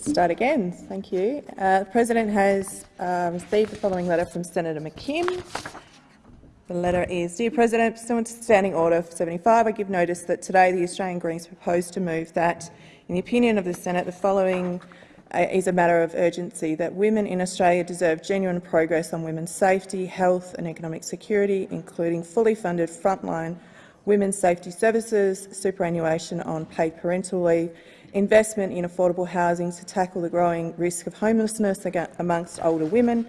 Start again. Thank you. Uh, the President has uh, received the following letter from Senator McKim. The letter is, Dear President, pursuant to Standing Order 75, I give notice that today the Australian Greens propose to move that, in the opinion of the Senate, the following uh, is a matter of urgency, that women in Australia deserve genuine progress on women's safety, health and economic security, including fully funded frontline women's safety services, superannuation on paid parental leave, investment in affordable housing to tackle the growing risk of homelessness amongst older women,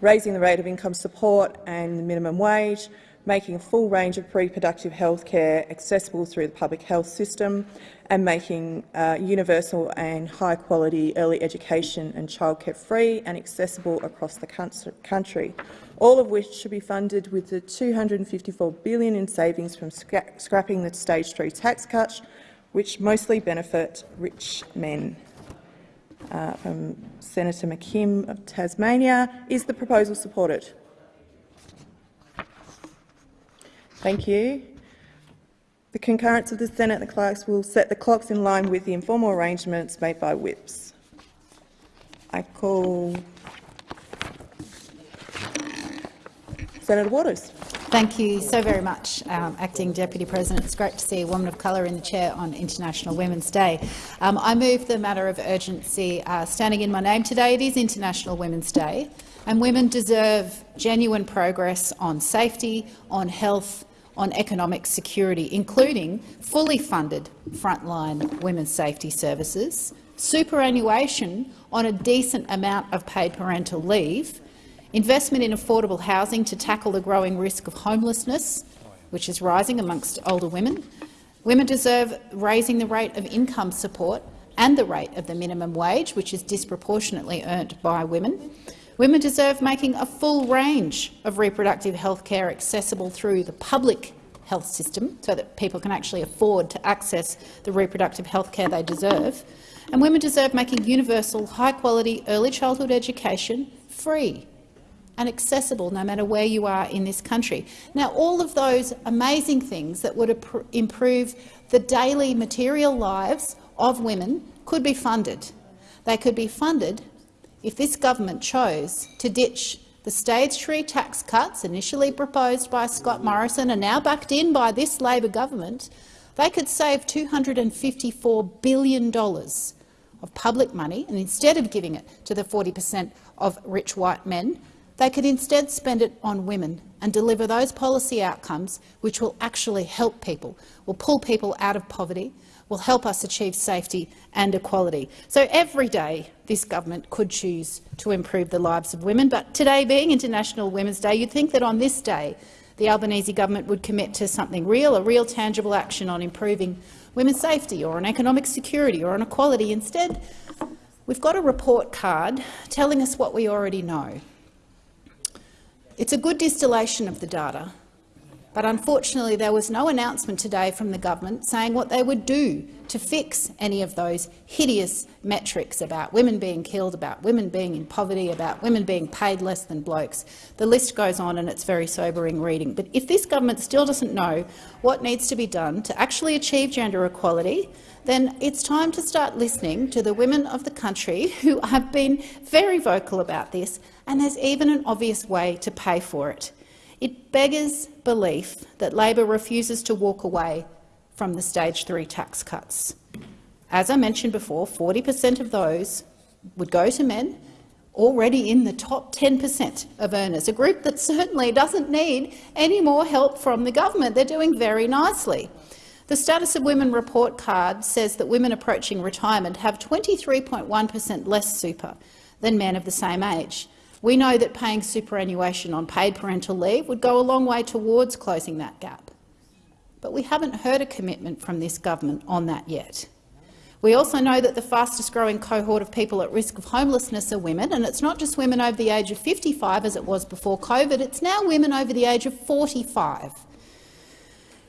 raising the rate of income support and the minimum wage, making a full range of reproductive health care accessible through the public health system, and making uh, universal and high-quality early education and childcare free and accessible across the country, all of which should be funded with the 254 billion in savings from scra scrapping the stage 3 tax cuts, which mostly benefit rich men. Uh, from Senator McKim of Tasmania. Is the proposal supported? Thank you. The concurrence of the Senate and the clerks will set the clocks in line with the informal arrangements made by whips. I call Senator Waters. Thank you so very much, um, Acting Deputy President. It's great to see a woman of colour in the chair on International Women's Day. Um, I move the matter of urgency uh, standing in my name today. It is International Women's Day, and women deserve genuine progress on safety, on health, on economic security, including fully funded frontline women's safety services, superannuation on a decent amount of paid parental leave, investment in affordable housing to tackle the growing risk of homelessness, which is rising amongst older women. Women deserve raising the rate of income support and the rate of the minimum wage, which is disproportionately earned by women. Women deserve making a full range of reproductive health care accessible through the public health system so that people can actually afford to access the reproductive health care they deserve. And women deserve making universal, high-quality early childhood education free and accessible no matter where you are in this country. Now, all of those amazing things that would improve the daily material lives of women could be funded. They could be funded if this government chose to ditch the stage three tax cuts initially proposed by Scott Morrison and now backed in by this Labor government, they could save $254 billion of public money, and instead of giving it to the 40 per cent of rich white men, they could instead spend it on women and deliver those policy outcomes which will actually help people, will pull people out of poverty, will help us achieve safety and equality. So every day this government could choose to improve the lives of women, but today being International Women's Day, you'd think that on this day the Albanese government would commit to something real, a real tangible action on improving women's safety or on economic security or on equality. Instead, we've got a report card telling us what we already know. It's a good distillation of the data, but unfortunately there was no announcement today from the government saying what they would do to fix any of those hideous metrics about women being killed, about women being in poverty, about women being paid less than blokes. The list goes on and it's very sobering reading. But if this government still doesn't know what needs to be done to actually achieve gender equality, then it's time to start listening to the women of the country who have been very vocal about this, and there's even an obvious way to pay for it. It beggars belief that Labor refuses to walk away from the stage three tax cuts. As I mentioned before, 40 per cent of those would go to men already in the top 10 per cent of earners, a group that certainly doesn't need any more help from the government. They're doing very nicely. The Status of Women report card says that women approaching retirement have 23.1 per cent less super than men of the same age. We know that paying superannuation on paid parental leave would go a long way towards closing that gap. But we haven't heard a commitment from this government on that yet. We also know that the fastest-growing cohort of people at risk of homelessness are women, and it's not just women over the age of 55 as it was before COVID, it's now women over the age of 45.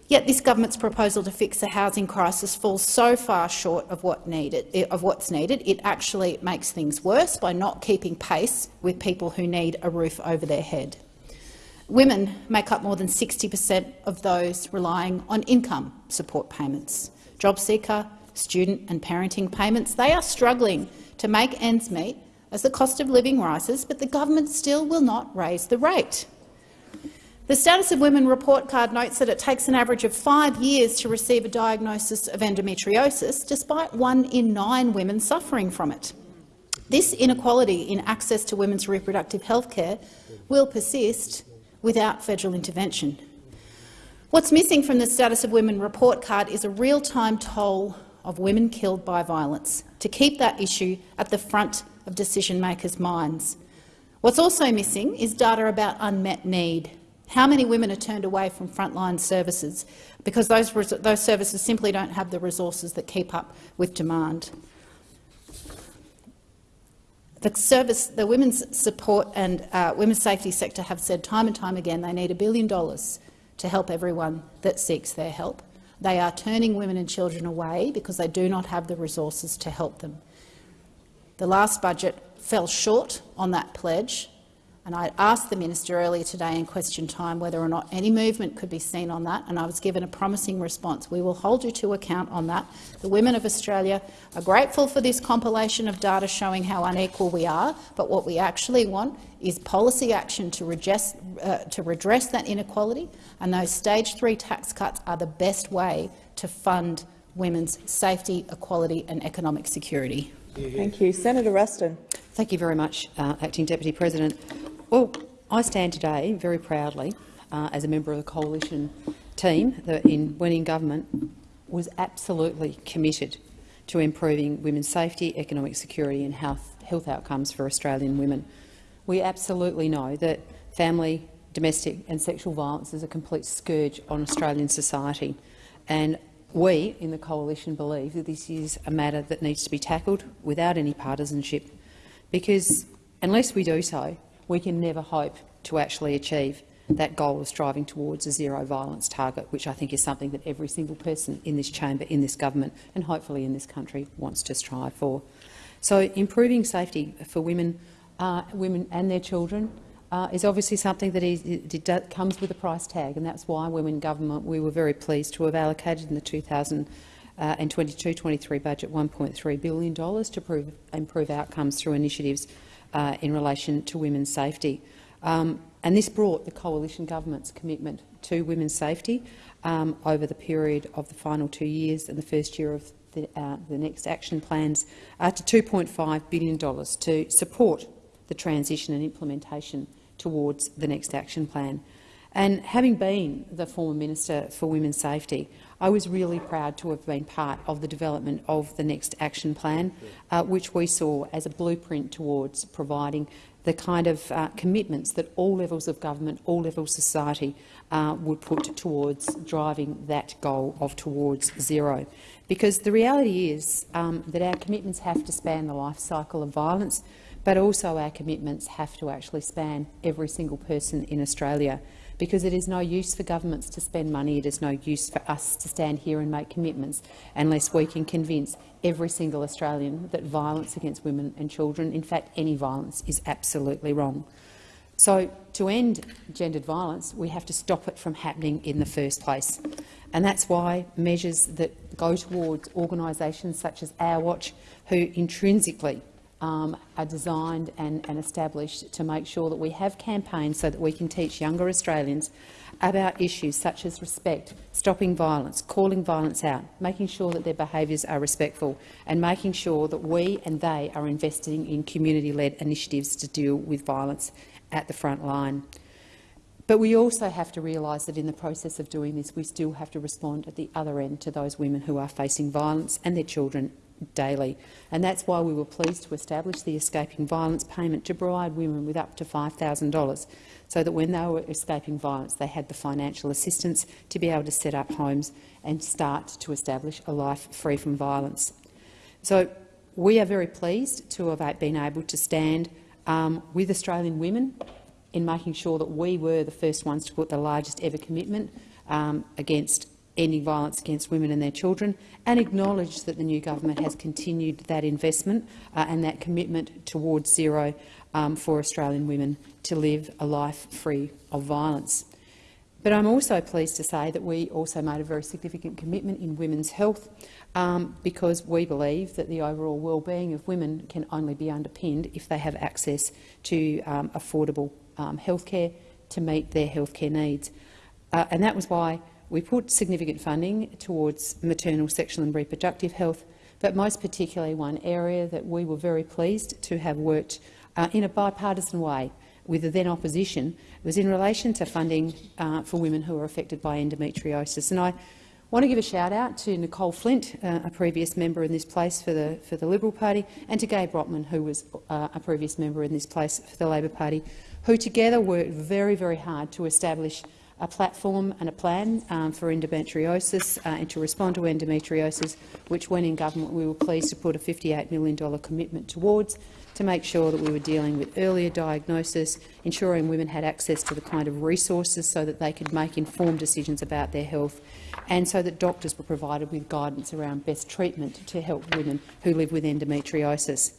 Yet this government's proposal to fix the housing crisis falls so far short of, what needed, eh, of what's needed, it actually makes things worse by not keeping pace with people who need a roof over their head. Women make up more than 60 per cent of those relying on income support payments. Job seeker, student and parenting payments, they are struggling to make ends meet as the cost of living rises, but the government still will not raise the rate. The Status of Women report card notes that it takes an average of five years to receive a diagnosis of endometriosis, despite one in nine women suffering from it. This inequality in access to women's reproductive health care will persist without federal intervention. What's missing from the Status of Women report card is a real-time toll of women killed by violence, to keep that issue at the front of decision-makers' minds. What's also missing is data about unmet need. How many women are turned away from frontline services because those, those services simply don't have the resources that keep up with demand? The, service, the women's support and uh, women's safety sector have said time and time again they need a billion dollars to help everyone that seeks their help. They are turning women and children away because they do not have the resources to help them. The last budget fell short on that pledge, and I asked the minister earlier today in question time whether or not any movement could be seen on that, and I was given a promising response. We will hold you to account on that. The women of Australia are grateful for this compilation of data showing how unequal we are, but what we actually want is policy action to redress, uh, to redress that inequality, and those stage three tax cuts are the best way to fund women's safety, equality and economic security. Thank you. Senator Ruston. Thank you very much, uh, Acting Deputy President. Well, I stand today very proudly uh, as a member of the coalition team that, in winning government, was absolutely committed to improving women's safety, economic security and health, health outcomes for Australian women. We absolutely know that family, domestic and sexual violence is a complete scourge on Australian society. And we in the coalition believe that this is a matter that needs to be tackled without any partisanship, because unless we do so, we can never hope to actually achieve that goal of striving towards a zero violence target, which I think is something that every single person in this chamber, in this government and hopefully in this country wants to strive for. So improving safety for women, uh, women and their children uh, is obviously something that is, it, comes with a price tag, and that's why Women Government we were very pleased to have allocated in the 2022-23 budget $1.3 billion to prove, improve outcomes through initiatives uh, in relation to women's safety. Um, and this brought the coalition government's commitment to women's safety um, over the period of the final two years and the first year of the, uh, the next action plans uh, to $2.5 billion to support the transition and implementation towards the next action plan. And having been the former Minister for Women's Safety, I was really proud to have been part of the development of the next action plan, uh, which we saw as a blueprint towards providing the kind of uh, commitments that all levels of government, all levels of society uh, would put towards driving that goal of towards zero. Because the reality is um, that our commitments have to span the life cycle of violence, but also our commitments have to actually span every single person in Australia because it is no use for governments to spend money, it is no use for us to stand here and make commitments unless we can convince every single Australian that violence against women and children, in fact any violence, is absolutely wrong. So to end gendered violence, we have to stop it from happening in the first place. And that's why measures that go towards organisations such as Our Watch, who intrinsically um, are designed and, and established to make sure that we have campaigns so that we can teach younger Australians about issues such as respect, stopping violence, calling violence out, making sure that their behaviours are respectful and making sure that we and they are investing in community-led initiatives to deal with violence at the front line. But we also have to realise that in the process of doing this, we still have to respond at the other end to those women who are facing violence and their children daily. And that's why we were pleased to establish the escaping violence payment to provide women with up to $5,000 so that when they were escaping violence they had the financial assistance to be able to set up homes and start to establish a life free from violence. So we are very pleased to have been able to stand um, with Australian women in making sure that we were the first ones to put the largest ever commitment um, against ending violence against women and their children, and acknowledge that the new government has continued that investment uh, and that commitment towards zero um, for Australian women to live a life free of violence. But I'm also pleased to say that we also made a very significant commitment in women's health um, because we believe that the overall well-being of women can only be underpinned if they have access to um, affordable um, health care to meet their healthcare needs. Uh, and that was why we put significant funding towards maternal, sexual and reproductive health, but most particularly one area that we were very pleased to have worked uh, in a bipartisan way with the then opposition was in relation to funding uh, for women who are affected by endometriosis. And I want to give a shout out to Nicolle Flint, uh, a previous member in this place for the, for the Liberal Party, and to Gai Brodtmann, who was uh, a previous member in this place for the Labor Party, who together worked very, very hard to establish a platform and a plan um, for endometriosis uh, and to respond to endometriosis, which, when in government, we were pleased to put a $58 million commitment towards to make sure that we were dealing with earlier diagnosis, ensuring women had access to the kind of resources so that they could make informed decisions about their health, and so that doctors were provided with guidance around best treatment to help women who live with endometriosis.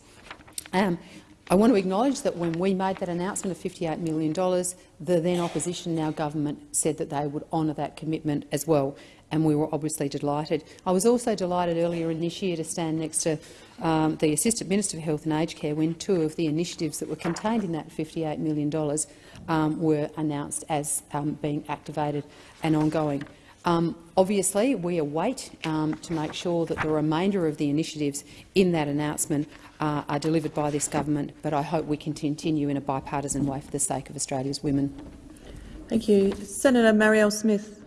Um, I want to acknowledge that when we made that announcement of $58 million, the then opposition, now government, said that they would honour that commitment as well, and we were obviously delighted. I was also delighted earlier in this year to stand next to um, the Assistant Minister for Health and Aged Care when two of the initiatives that were contained in that $58 million um, were announced as um, being activated and ongoing. Um, obviously, we await um, to make sure that the remainder of the initiatives in that announcement uh, are delivered by this government, but I hope we can continue in a bipartisan way for the sake of Australia's women. Thank you. Senator Marielle Smith.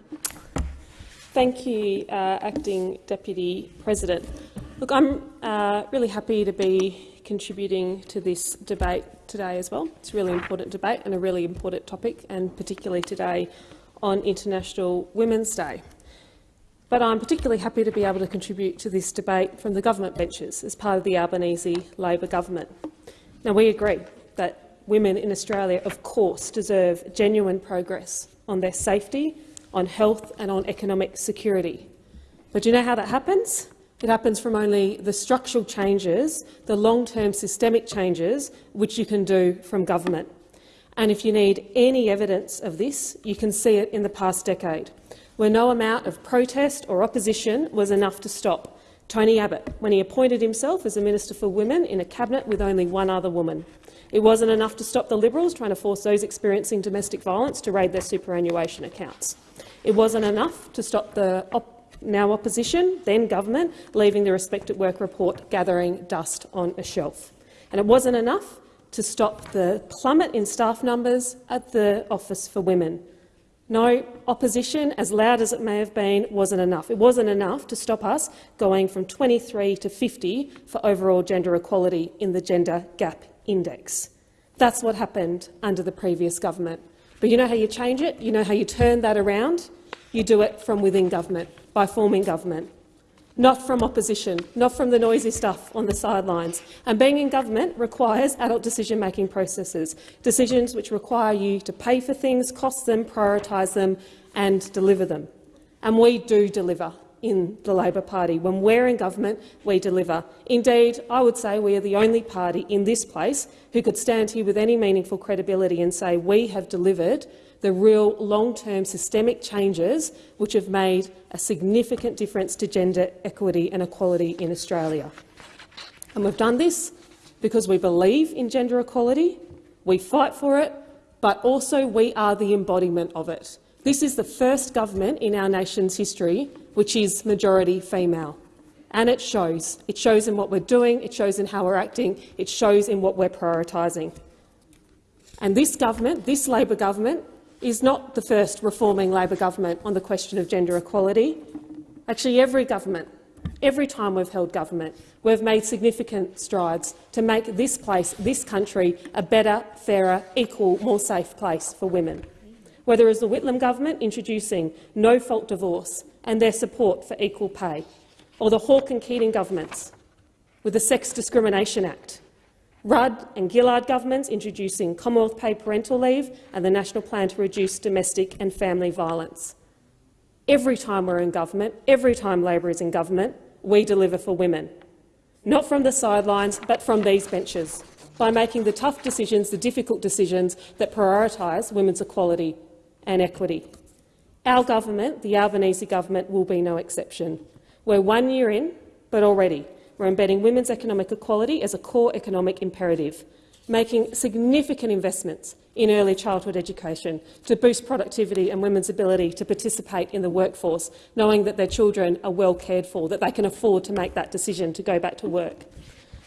Thank you, uh, Acting Deputy President. Look, I'm uh, really happy to be contributing to this debate today as well. It's a really important debate and a really important topic, and particularly today on International Women's Day. But I'm particularly happy to be able to contribute to this debate from the government benches as part of the Albanese Labor government. Now, we agree that women in Australia, of course, deserve genuine progress on their safety, on health and on economic security. But do you know how that happens? It happens from only the structural changes, the long-term systemic changes, which you can do from government. And if you need any evidence of this, you can see it in the past decade, where no amount of protest or opposition was enough to stop Tony Abbott when he appointed himself as a Minister for Women in a cabinet with only one other woman. It wasn't enough to stop the Liberals trying to force those experiencing domestic violence to raid their superannuation accounts. It wasn't enough to stop the op now opposition, then government, leaving the Respect at Work report gathering dust on a shelf. And it wasn't enough to stop the plummet in staff numbers at the Office for Women. No, opposition, as loud as it may have been, wasn't enough. It wasn't enough to stop us going from 23 to 50 for overall gender equality in the Gender Gap Index. That's what happened under the previous government. But you know how you change it? You know how you turn that around? You do it from within government, by forming government not from opposition, not from the noisy stuff on the sidelines. And being in government requires adult decision-making processes, decisions which require you to pay for things, cost them, prioritise them and deliver them. And we do deliver in the Labor Party. When we're in government, we deliver. Indeed, I would say we are the only party in this place who could stand here with any meaningful credibility and say we have delivered the real long-term systemic changes which have made a significant difference to gender equity and equality in Australia. And we've done this because we believe in gender equality, we fight for it, but also we are the embodiment of it. This is the first government in our nation's history which is majority female. And it shows. It shows in what we're doing, it shows in how we're acting, it shows in what we're prioritising. And this government, this Labor government, is not the first reforming Labor government on the question of gender equality. Actually, every government, every time we've held government, we've made significant strides to make this place, this country, a better, fairer, equal, more safe place for women. Whether it's the Whitlam government introducing no-fault divorce and their support for equal pay, or the Hawke and Keating governments with the Sex Discrimination Act, Rudd and Gillard governments introducing Commonwealth paid parental leave and the National Plan to Reduce Domestic and Family Violence. Every time we're in government, every time Labor is in government, we deliver for women. Not from the sidelines, but from these benches, by making the tough decisions, the difficult decisions that prioritise women's equality and equity. Our government, the Albanese government, will be no exception. We're one year in, but already we're embedding women's economic equality as a core economic imperative, making significant investments in early childhood education to boost productivity and women's ability to participate in the workforce, knowing that their children are well cared for, that they can afford to make that decision to go back to work.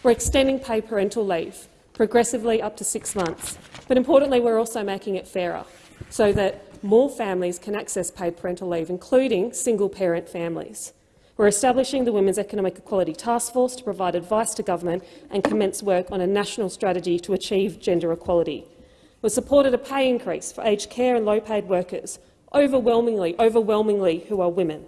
We're extending paid parental leave progressively up to six months, but importantly we're also making it fairer so that more families can access paid parental leave, including single-parent families. We're establishing the Women's Economic Equality Task Force to provide advice to government and commence work on a national strategy to achieve gender equality. We've supported a pay increase for aged care and low-paid workers, overwhelmingly, overwhelmingly who are women.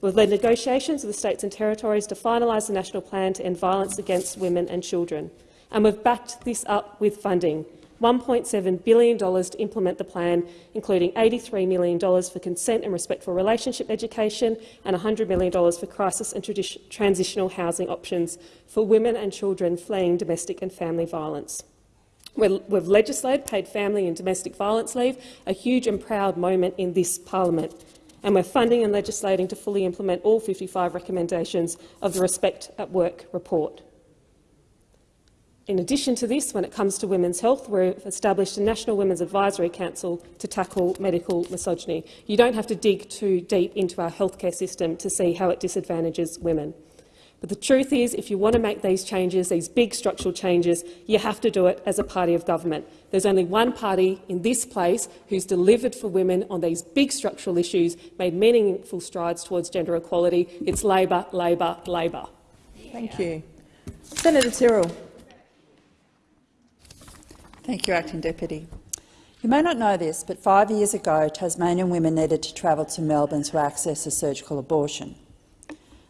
We've led negotiations with the states and territories to finalise the national plan to end violence against women and children, and we've backed this up with funding, $1.7 billion to implement the plan, including $83 million for consent and respectful relationship education and $100 million for crisis and transitional housing options for women and children fleeing domestic and family violence. We've legislated paid family and domestic violence leave, a huge and proud moment in this parliament, and we're funding and legislating to fully implement all 55 recommendations of the Respect at Work report. In addition to this, when it comes to women's health, we've established a National Women's Advisory Council to tackle medical misogyny. You don't have to dig too deep into our healthcare system to see how it disadvantages women. But the truth is, if you want to make these changes, these big structural changes, you have to do it as a party of government. There's only one party in this place who's delivered for women on these big structural issues, made meaningful strides towards gender equality. It's Labor, Labor, Labor. Thank you. Senator Tyrrell. Thank you, Acting Deputy. You may not know this, but five years ago, Tasmanian women needed to travel to Melbourne to access a surgical abortion.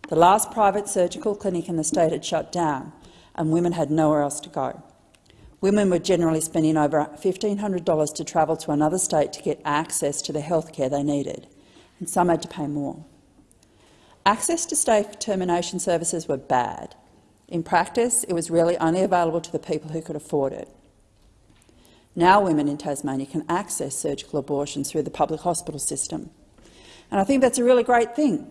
The last private surgical clinic in the state had shut down, and women had nowhere else to go. Women were generally spending over $1,500 to travel to another state to get access to the health care they needed, and some had to pay more. Access to state termination services were bad. In practice, it was really only available to the people who could afford it. Now women in Tasmania can access surgical abortions through the public hospital system, and I think that's a really great thing.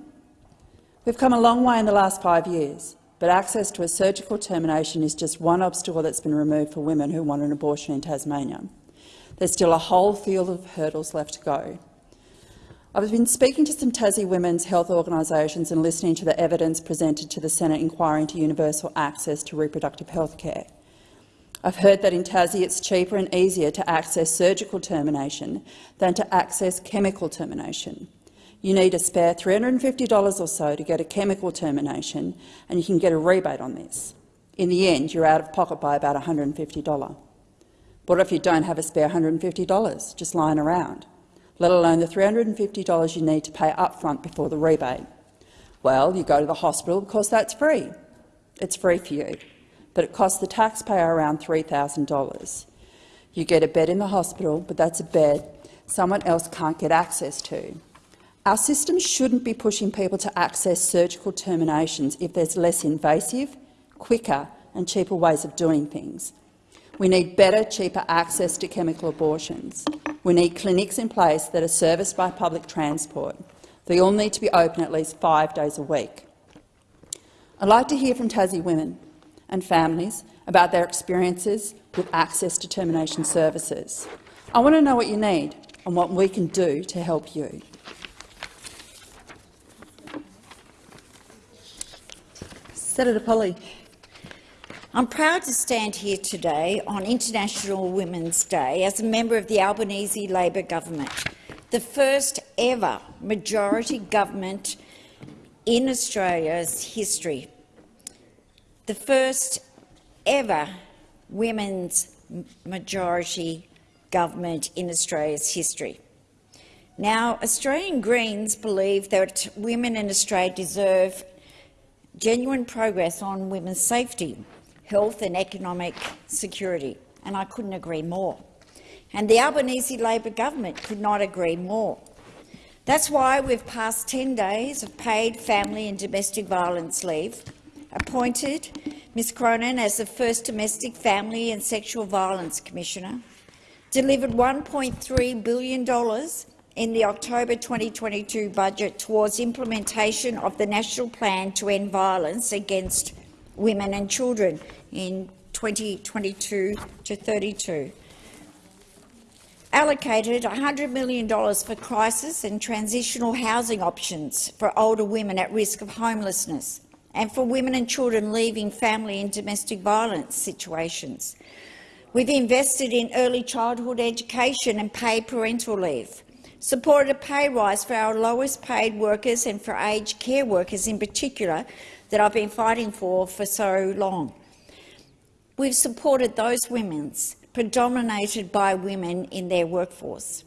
We've come a long way in the last five years, but access to a surgical termination is just one obstacle that's been removed for women who want an abortion in Tasmania. There's still a whole field of hurdles left to go. I've been speaking to some Tassie women's health organisations and listening to the evidence presented to the Senate inquiry into universal access to reproductive health care. I've heard that in Tassie it's cheaper and easier to access surgical termination than to access chemical termination. You need a spare $350 or so to get a chemical termination, and you can get a rebate on this. In the end, you're out of pocket by about $150. What if you don't have a spare $150 just lying around, let alone the $350 you need to pay up front before the rebate? Well, you go to the hospital because that's free. It's free for you, but it costs the taxpayer around $3,000. You get a bed in the hospital, but that's a bed someone else can't get access to. Our system shouldn't be pushing people to access surgical terminations if there's less invasive, quicker and cheaper ways of doing things. We need better, cheaper access to chemical abortions. We need clinics in place that are serviced by public transport. They all need to be open at least five days a week. I'd like to hear from Tassie women and families about their experiences with access to termination services. I want to know what you need and what we can do to help you. Senator Polley. I'm proud to stand here today on International Women's Day as a member of the Albanese Labor government, the first ever majority government in Australia's history, the first ever women's majority government in Australia's history. Now, Australian Greens believe that women in Australia deserve genuine progress on women's safety, health and economic security, and I couldn't agree more. And the Albanese Labor government could not agree more. That's why we've passed 10 days of paid family and domestic violence leave, appointed Ms Cronin as the first Domestic Family and Sexual Violence Commissioner, delivered $1.3 billion in the October 2022 budget towards implementation of the National Plan to End Violence Against Women and Children in 2022 to 32 allocated $100 million for crisis and transitional housing options for older women at risk of homelessness and for women and children leaving family and domestic violence situations. We've invested in early childhood education and paid parental leave, supported a pay rise for our lowest paid workers and for aged care workers in particular that I've been fighting for for so long. We've supported those women's predominated by women in their workforce.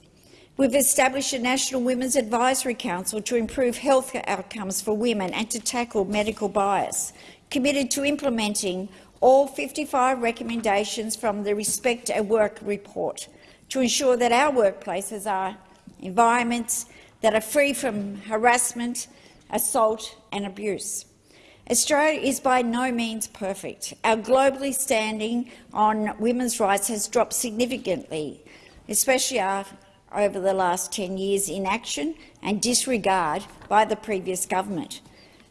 We've established a National Women's Advisory Council to improve health outcomes for women and to tackle medical bias, committed to implementing all 55 recommendations from the Respect at Work report to ensure that our workplaces are environments that are free from harassment, assault and abuse. Australia is by no means perfect. Our globally standing on women's rights has dropped significantly, especially over the last 10 years' inaction and disregard by the previous government.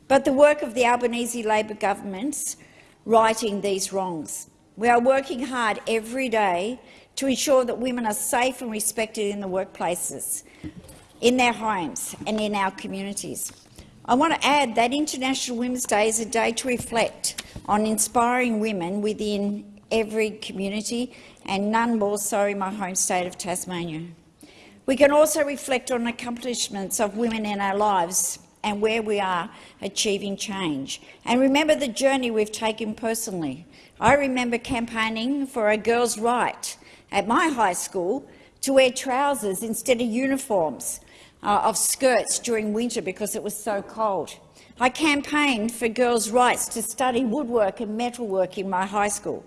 But the work of the Albanese Labor government's righting these wrongs. We are working hard every day to ensure that women are safe and respected in the workplaces, in their homes and in our communities. I want to add that International Women's Day is a day to reflect on inspiring women within every community, and none more so in my home state of Tasmania. We can also reflect on accomplishments of women in our lives and where we are achieving change. And remember the journey we've taken personally. I remember campaigning for a girl's right at my high school to wear trousers instead of uniforms uh, of skirts during winter because it was so cold. I campaigned for girls' rights to study woodwork and metalwork in my high school.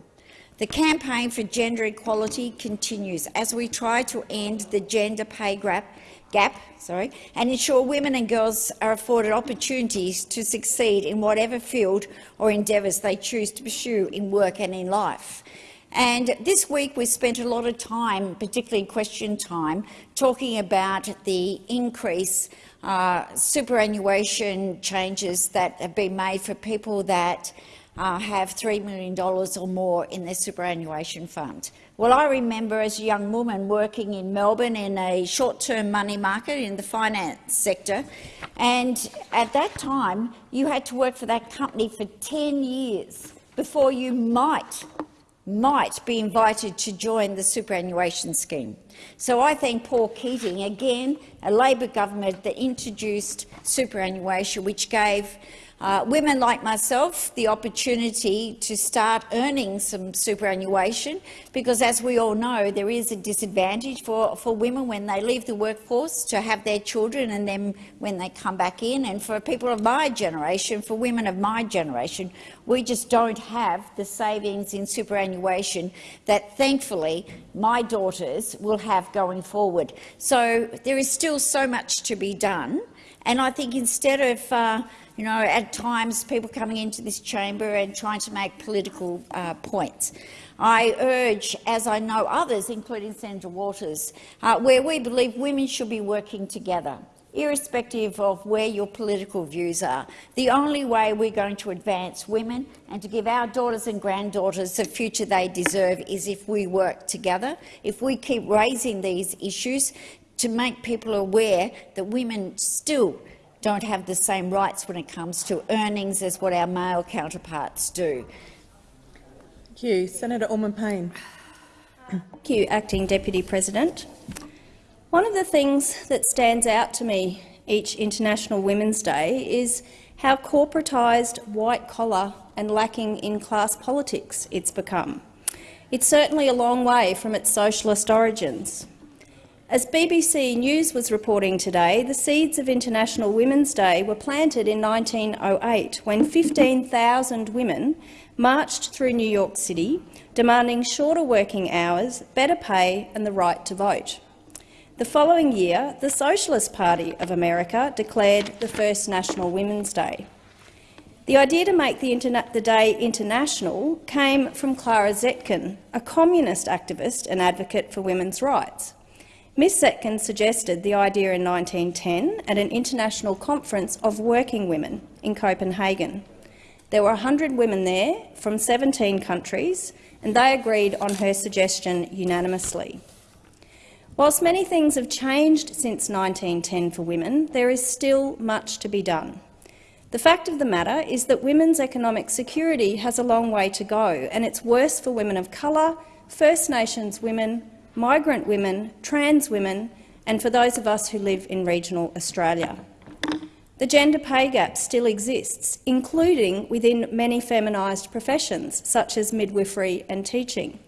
The campaign for gender equality continues as we try to end the gender pay gap, gap sorry, and ensure women and girls are afforded opportunities to succeed in whatever field or endeavours they choose to pursue in work and in life. And this week we spent a lot of time, particularly in question time, talking about the increase uh, superannuation changes that have been made for people that uh, have $3 million or more in their superannuation fund. Well, I remember as a young woman working in Melbourne in a short-term money market in the finance sector, and at that time you had to work for that company for 10 years before you might might be invited to join the superannuation scheme. So I thank Paul Keating, again a Labor government that introduced superannuation, which gave uh, women like myself the opportunity to start earning some superannuation because, as we all know, there is a disadvantage for, for women when they leave the workforce to have their children and then when they come back in. And for people of my generation, for women of my generation, we just don't have the savings in superannuation that, thankfully, my daughters will have going forward. So there is still so much to be done. And I think instead of uh, you know, at times people coming into this chamber and trying to make political uh, points. I urge, as I know others, including Senator Waters, uh, where we believe women should be working together, irrespective of where your political views are. The only way we're going to advance women and to give our daughters and granddaughters the future they deserve is if we work together, if we keep raising these issues to make people aware that women still don't have the same rights when it comes to earnings as what our male counterparts do. Thank you. Senator Allman-Payne. Thank you, Acting Deputy President. One of the things that stands out to me each International Women's Day is how corporatised, white-collar and lacking in class politics it's become. It's certainly a long way from its socialist origins. As BBC News was reporting today, the seeds of International Women's Day were planted in 1908 when 15,000 women marched through New York City demanding shorter working hours, better pay and the right to vote. The following year, the Socialist Party of America declared the first National Women's Day. The idea to make the, the, day international came from Clara Zetkin, a communist activist and advocate for women's rights. Miss Zetkin suggested the idea in 1910 at an international conference of working women in Copenhagen. There were 100 women there from 17 countries, and they agreed on her suggestion unanimously. Whilst many things have changed since 1910 for women, there is still much to be done. The fact of the matter is that women's economic security has a long way to go, and it's worse for women of colour, First Nations women, migrant women, trans women and for those of us who live in regional Australia. The gender pay gap still exists, including within many feminised professions, such as midwifery and teaching.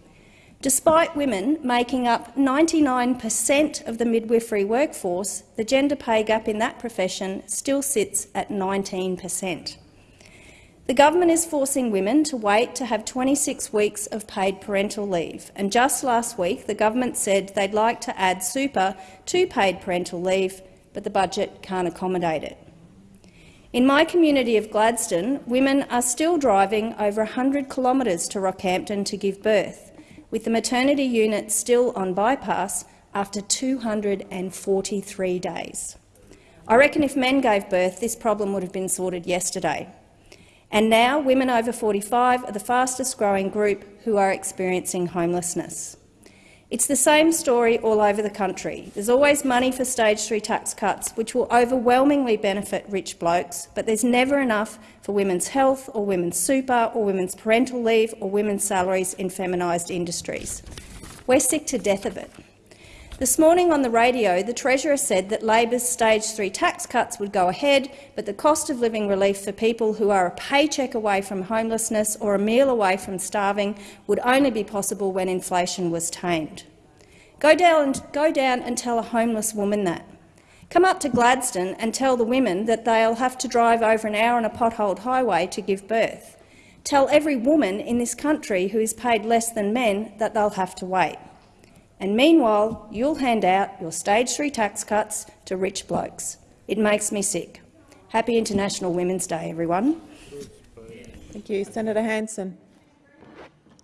Despite women making up 99 per cent of the midwifery workforce, the gender pay gap in that profession still sits at 19 per cent. The government is forcing women to wait to have 26 weeks of paid parental leave, and just last week the government said they'd like to add super to paid parental leave, but the budget can't accommodate it. In my community of Gladstone, women are still driving over 100 kilometres to Rockhampton to give birth, with the maternity unit still on bypass after 243 days. I reckon if men gave birth, this problem would have been sorted yesterday. And now women over 45 are the fastest growing group who are experiencing homelessness. It's the same story all over the country. There's always money for stage three tax cuts, which will overwhelmingly benefit rich blokes, but there's never enough for women's health or women's super or women's parental leave or women's salaries in feminised industries. We're sick to death of it. This morning on the radio, the Treasurer said that Labor's stage three tax cuts would go ahead, but the cost of living relief for people who are a paycheck away from homelessness or a meal away from starving would only be possible when inflation was tamed. Go down, go down and tell a homeless woman that. Come up to Gladstone and tell the women that they'll have to drive over an hour on a potholed highway to give birth. Tell every woman in this country who is paid less than men that they'll have to wait and meanwhile you'll hand out your stage three tax cuts to rich blokes. It makes me sick. Happy International Women's Day, everyone. Thank you. Senator Hanson.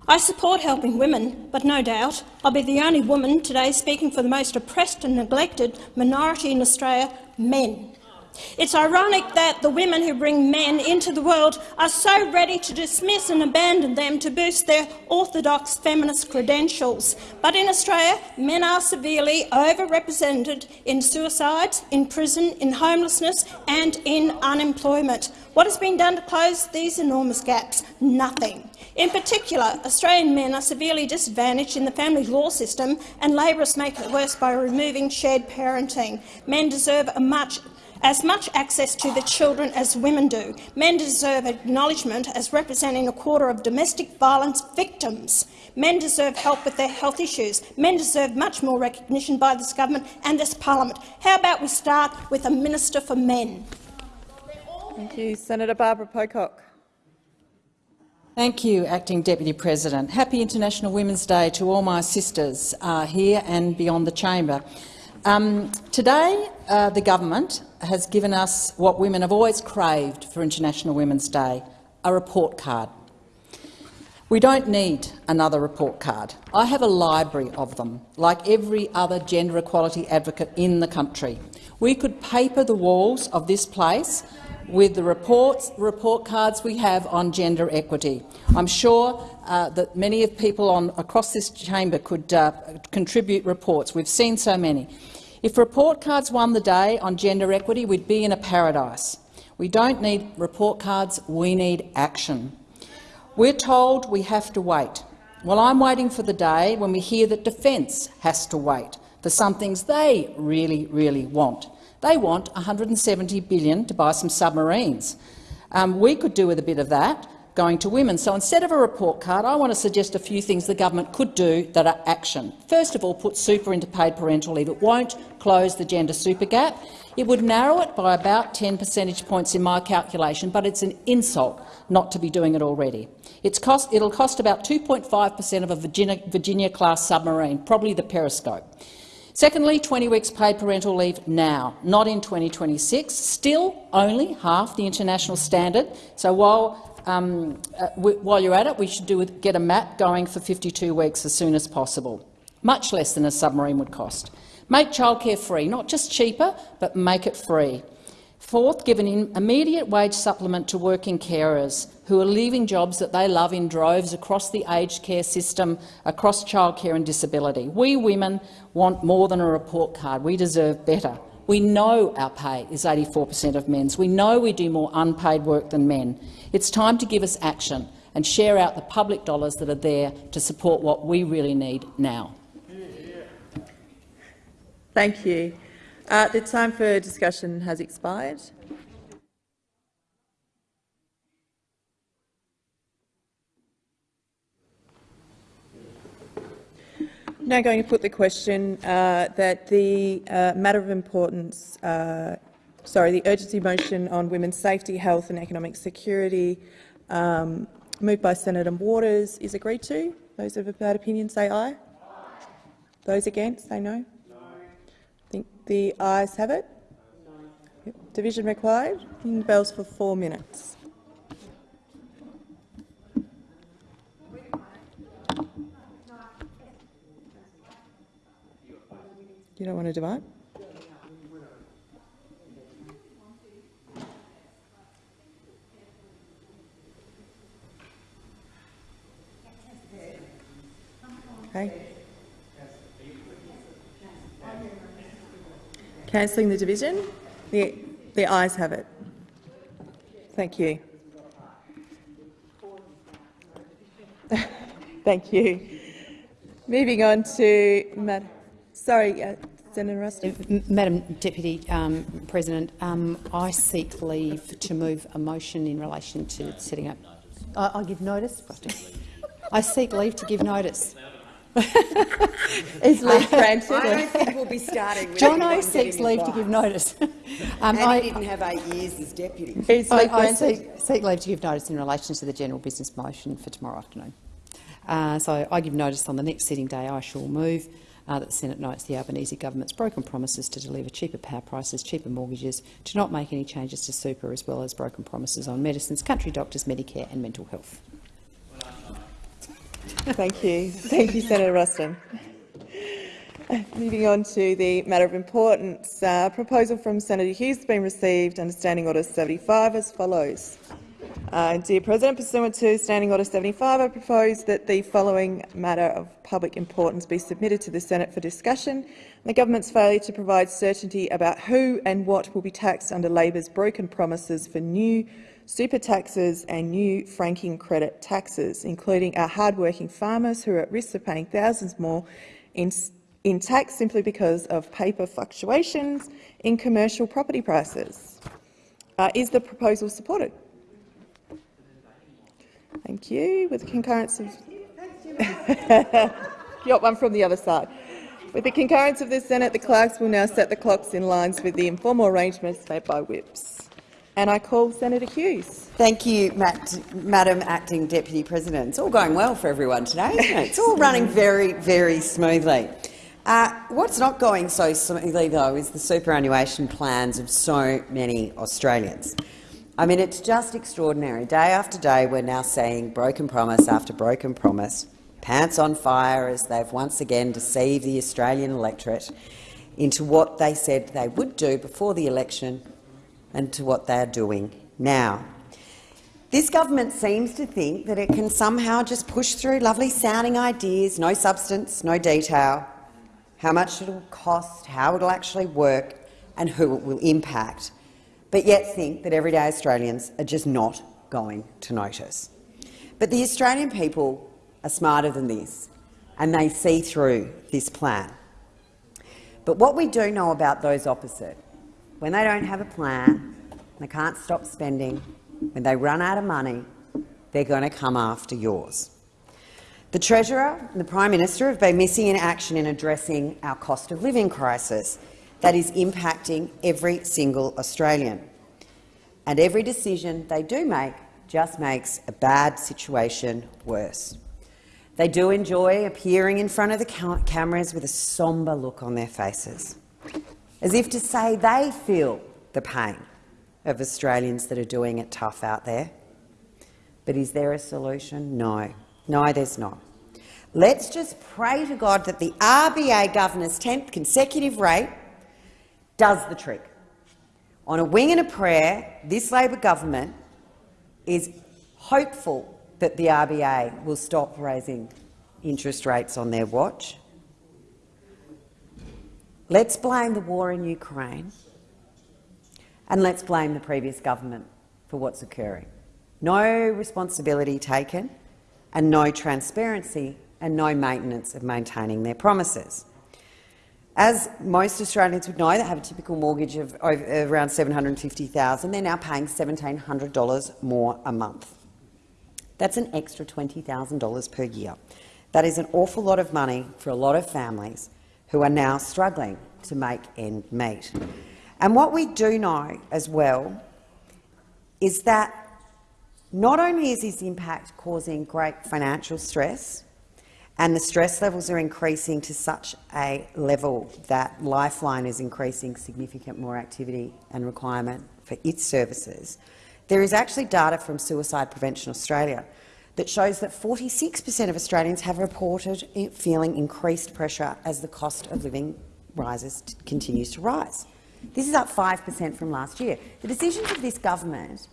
I support helping women, but no doubt I'll be the only woman today speaking for the most oppressed and neglected minority in Australia, men. It's ironic that the women who bring men into the world are so ready to dismiss and abandon them to boost their orthodox feminist credentials. But in Australia, men are severely overrepresented in suicides, in prison, in homelessness and in unemployment. What has been done to close these enormous gaps? Nothing. In particular, Australian men are severely disadvantaged in the family law system, and Labor is making it worse by removing shared parenting. Men deserve a much as much access to the children as women do. Men deserve acknowledgement as representing a quarter of domestic violence victims. Men deserve help with their health issues. Men deserve much more recognition by this government and this parliament. How about we start with a minister for men? Thank you. Senator Barbara Pocock. Thank you, Acting Deputy President. Happy International Women's Day to all my sisters uh, here and beyond the chamber. Um, today, uh, the government has given us what women have always craved for International Women's Day, a report card. We don't need another report card. I have a library of them, like every other gender equality advocate in the country. We could paper the walls of this place with the reports, report cards we have on gender equity. I'm sure uh, that many of people on, across this chamber could uh, contribute reports. We've seen so many. If report cards won the day on gender equity, we'd be in a paradise. We don't need report cards, we need action. We're told we have to wait. Well, I'm waiting for the day when we hear that Defence has to wait for some things they really, really want. They want 170 billion to buy some submarines. Um, we could do with a bit of that going to women. So instead of a report card, I want to suggest a few things the government could do that are action. First of all, put super into paid parental leave. It won't close the gender super gap. It would narrow it by about 10 percentage points in my calculation, but it's an insult not to be doing it already. Cost, it'll cost about 2.5 per cent of a Virginia-class Virginia submarine, probably the Periscope. Secondly, 20 weeks paid parental leave now, not in 2026, still only half the international standard. So while um, uh, while you're at it, we should get a map going for 52 weeks as soon as possible, much less than a submarine would cost. Make childcare free, not just cheaper, but make it free. Fourth, give an immediate wage supplement to working carers who are leaving jobs that they love in droves across the aged care system, across childcare and disability. We women want more than a report card. We deserve better. We know our pay is 84 per cent of men's. We know we do more unpaid work than men. It's time to give us action and share out the public dollars that are there to support what we really need now. Thank you. Uh, the time for discussion has expired. Now going to put the question uh, that the uh, matter of importance, uh, sorry, the urgency motion on women's safety, health and economic security um, moved by Senator Waters is agreed to. Those of bad opinion say aye. Those against say no. I think the ayes have it. Yep. Division required. The bells for four minutes. You don't want to divide? Okay. Cancelling the division? The, the ayes have it. Thank you. Thank you. Moving on to Mad sorry, uh, Senator Ruston. Madam Deputy um, President, um, I seek leave to move a motion in relation to setting up. I, I give notice. I seek leave to give notice. Is leave granted? I don't think we'll be starting with John O seeks leave to give notice. um, and I, he didn't have eight years as deputy. Is I, I seek, seek, leave to give notice in relation to the general business motion for tomorrow afternoon. Uh, so I give notice on the next sitting day. I shall move uh, that the Senate notes the Albanese government's broken promises to deliver cheaper power prices, cheaper mortgages, to not make any changes to super, as well as broken promises on medicines, country doctors, Medicare and mental health. Thank you. Thank you, Senator Ruston. Moving on to the matter of importance, uh, proposal from Senator Hughes has been received under Standing Order 75 as follows. Uh, dear President, pursuant to Standing Order 75, I propose that the following matter of public importance be submitted to the Senate for discussion. The government's failure to provide certainty about who and what will be taxed under Labor's broken promises for new super taxes and new franking credit taxes, including our hard-working farmers who are at risk of paying thousands more in, in tax simply because of paper fluctuations in commercial property prices. Uh, is the proposal supported? Thank you. With the concurrence of... got one from the other side. With the concurrence of the Senate, the clerks will now set the clocks in lines with the informal arrangements made by whips. And I call Senator Hughes. Thank you, Matt, Madam Acting Deputy President. It's all going well for everyone today, isn't it? It's all running very, very smoothly. Uh, what's not going so smoothly, though, is the superannuation plans of so many Australians. I mean, it's just extraordinary. Day after day, we're now seeing broken promise after broken promise, pants on fire as they've once again deceived the Australian electorate into what they said they would do before the election and to what they are doing now. This government seems to think that it can somehow just push through lovely-sounding ideas, no substance, no detail, how much it will cost, how it will actually work and who it will impact but yet think that everyday Australians are just not going to notice. But the Australian people are smarter than this, and they see through this plan. But what we do know about those opposite, when they don't have a plan, they can't stop spending, when they run out of money, they're going to come after yours. The Treasurer and the Prime Minister have been missing in action in addressing our cost of living crisis, that is impacting every single Australian. And every decision they do make just makes a bad situation worse. They do enjoy appearing in front of the cameras with a sombre look on their faces, as if to say they feel the pain of Australians that are doing it tough out there. But is there a solution? No. No, there's not. Let's just pray to God that the RBA governor's 10th consecutive rate does the trick. On a wing and a prayer, this Labor government is hopeful that the RBA will stop raising interest rates on their watch. Let's blame the war in Ukraine and let's blame the previous government for what's occurring. No responsibility taken and no transparency and no maintenance of maintaining their promises. As most Australians would know that have a typical mortgage of around 750,000, they're now paying $1,700 more a month. That's an extra $20,000 per year. That is an awful lot of money for a lot of families who are now struggling to make end meet. And what we do know as well is that not only is this impact causing great financial stress, and the stress levels are increasing to such a level that Lifeline is increasing significant more activity and requirement for its services, there is actually data from Suicide Prevention Australia that shows that 46 per cent of Australians have reported feeling increased pressure as the cost of living rises continues to rise. This is up 5 per cent from last year. The decisions of this government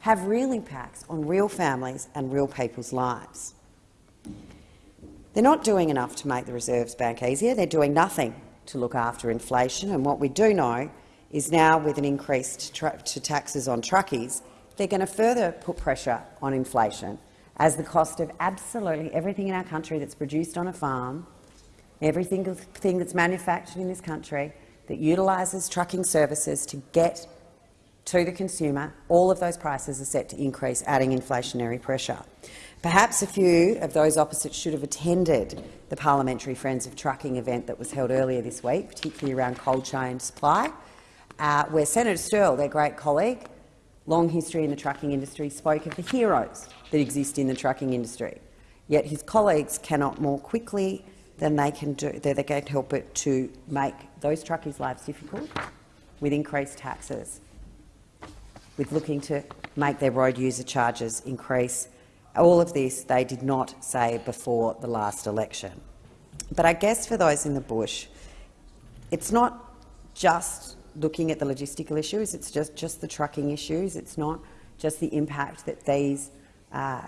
have real impacts on real families and real people's lives. They're not doing enough to make the Reserves Bank easier. They're doing nothing to look after inflation. And what we do know is now, with an increase to taxes on truckies, they're going to further put pressure on inflation as the cost of absolutely everything in our country that's produced on a farm, everything thing that's manufactured in this country that utilises trucking services to get to the consumer, all of those prices are set to increase, adding inflationary pressure. Perhaps a few of those opposites should have attended the Parliamentary Friends of Trucking event that was held earlier this week, particularly around cold chain supply, uh, where Senator Sterle, their great colleague, long history in the trucking industry, spoke of the heroes that exist in the trucking industry. Yet his colleagues cannot more quickly than they can do, they can't help it to make those truckies' lives difficult with increased taxes, with looking to make their road user charges increase all of this they did not say before the last election. But I guess for those in the bush, it's not just looking at the logistical issues, it's just, just the trucking issues, it's not just the impact that these uh,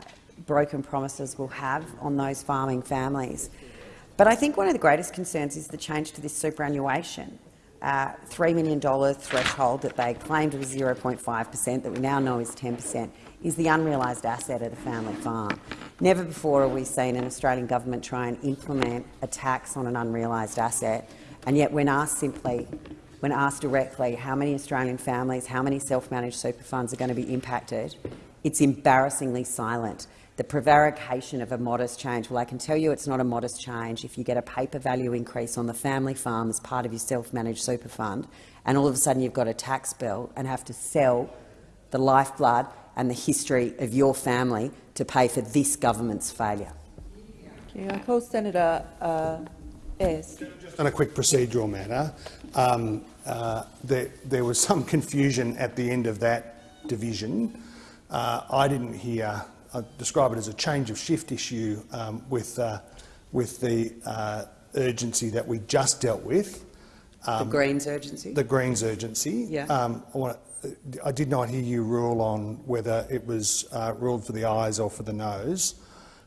broken promises will have on those farming families. But I think one of the greatest concerns is the change to this superannuation uh, $3 million threshold that they claimed was 0.5 per cent, that we now know is 10 per cent, is the unrealised asset of the family farm. Never before have we seen an Australian government try and implement a tax on an unrealised asset, and yet when asked simply, when asked directly how many Australian families, how many self-managed super funds are going to be impacted, it's embarrassingly silent. The prevarication of a modest change, well, I can tell you it's not a modest change if you get a paper value increase on the family farm as part of your self-managed super fund, and all of a sudden you've got a tax bill and have to sell the lifeblood and the history of your family to pay for this government's failure. Thank you. I call Senator uh, Ayres. Just on a quick procedural matter, um, uh, there, there, was some confusion at the end of that division. Uh, I didn't hear, I describe it as a change of shift issue um, with, uh, with the uh, urgency that we just dealt with. Um, the Greens urgency? The Greens urgency. Yeah. Um, I want I did not hear you rule on whether it was uh, ruled for the ayes or for the noes.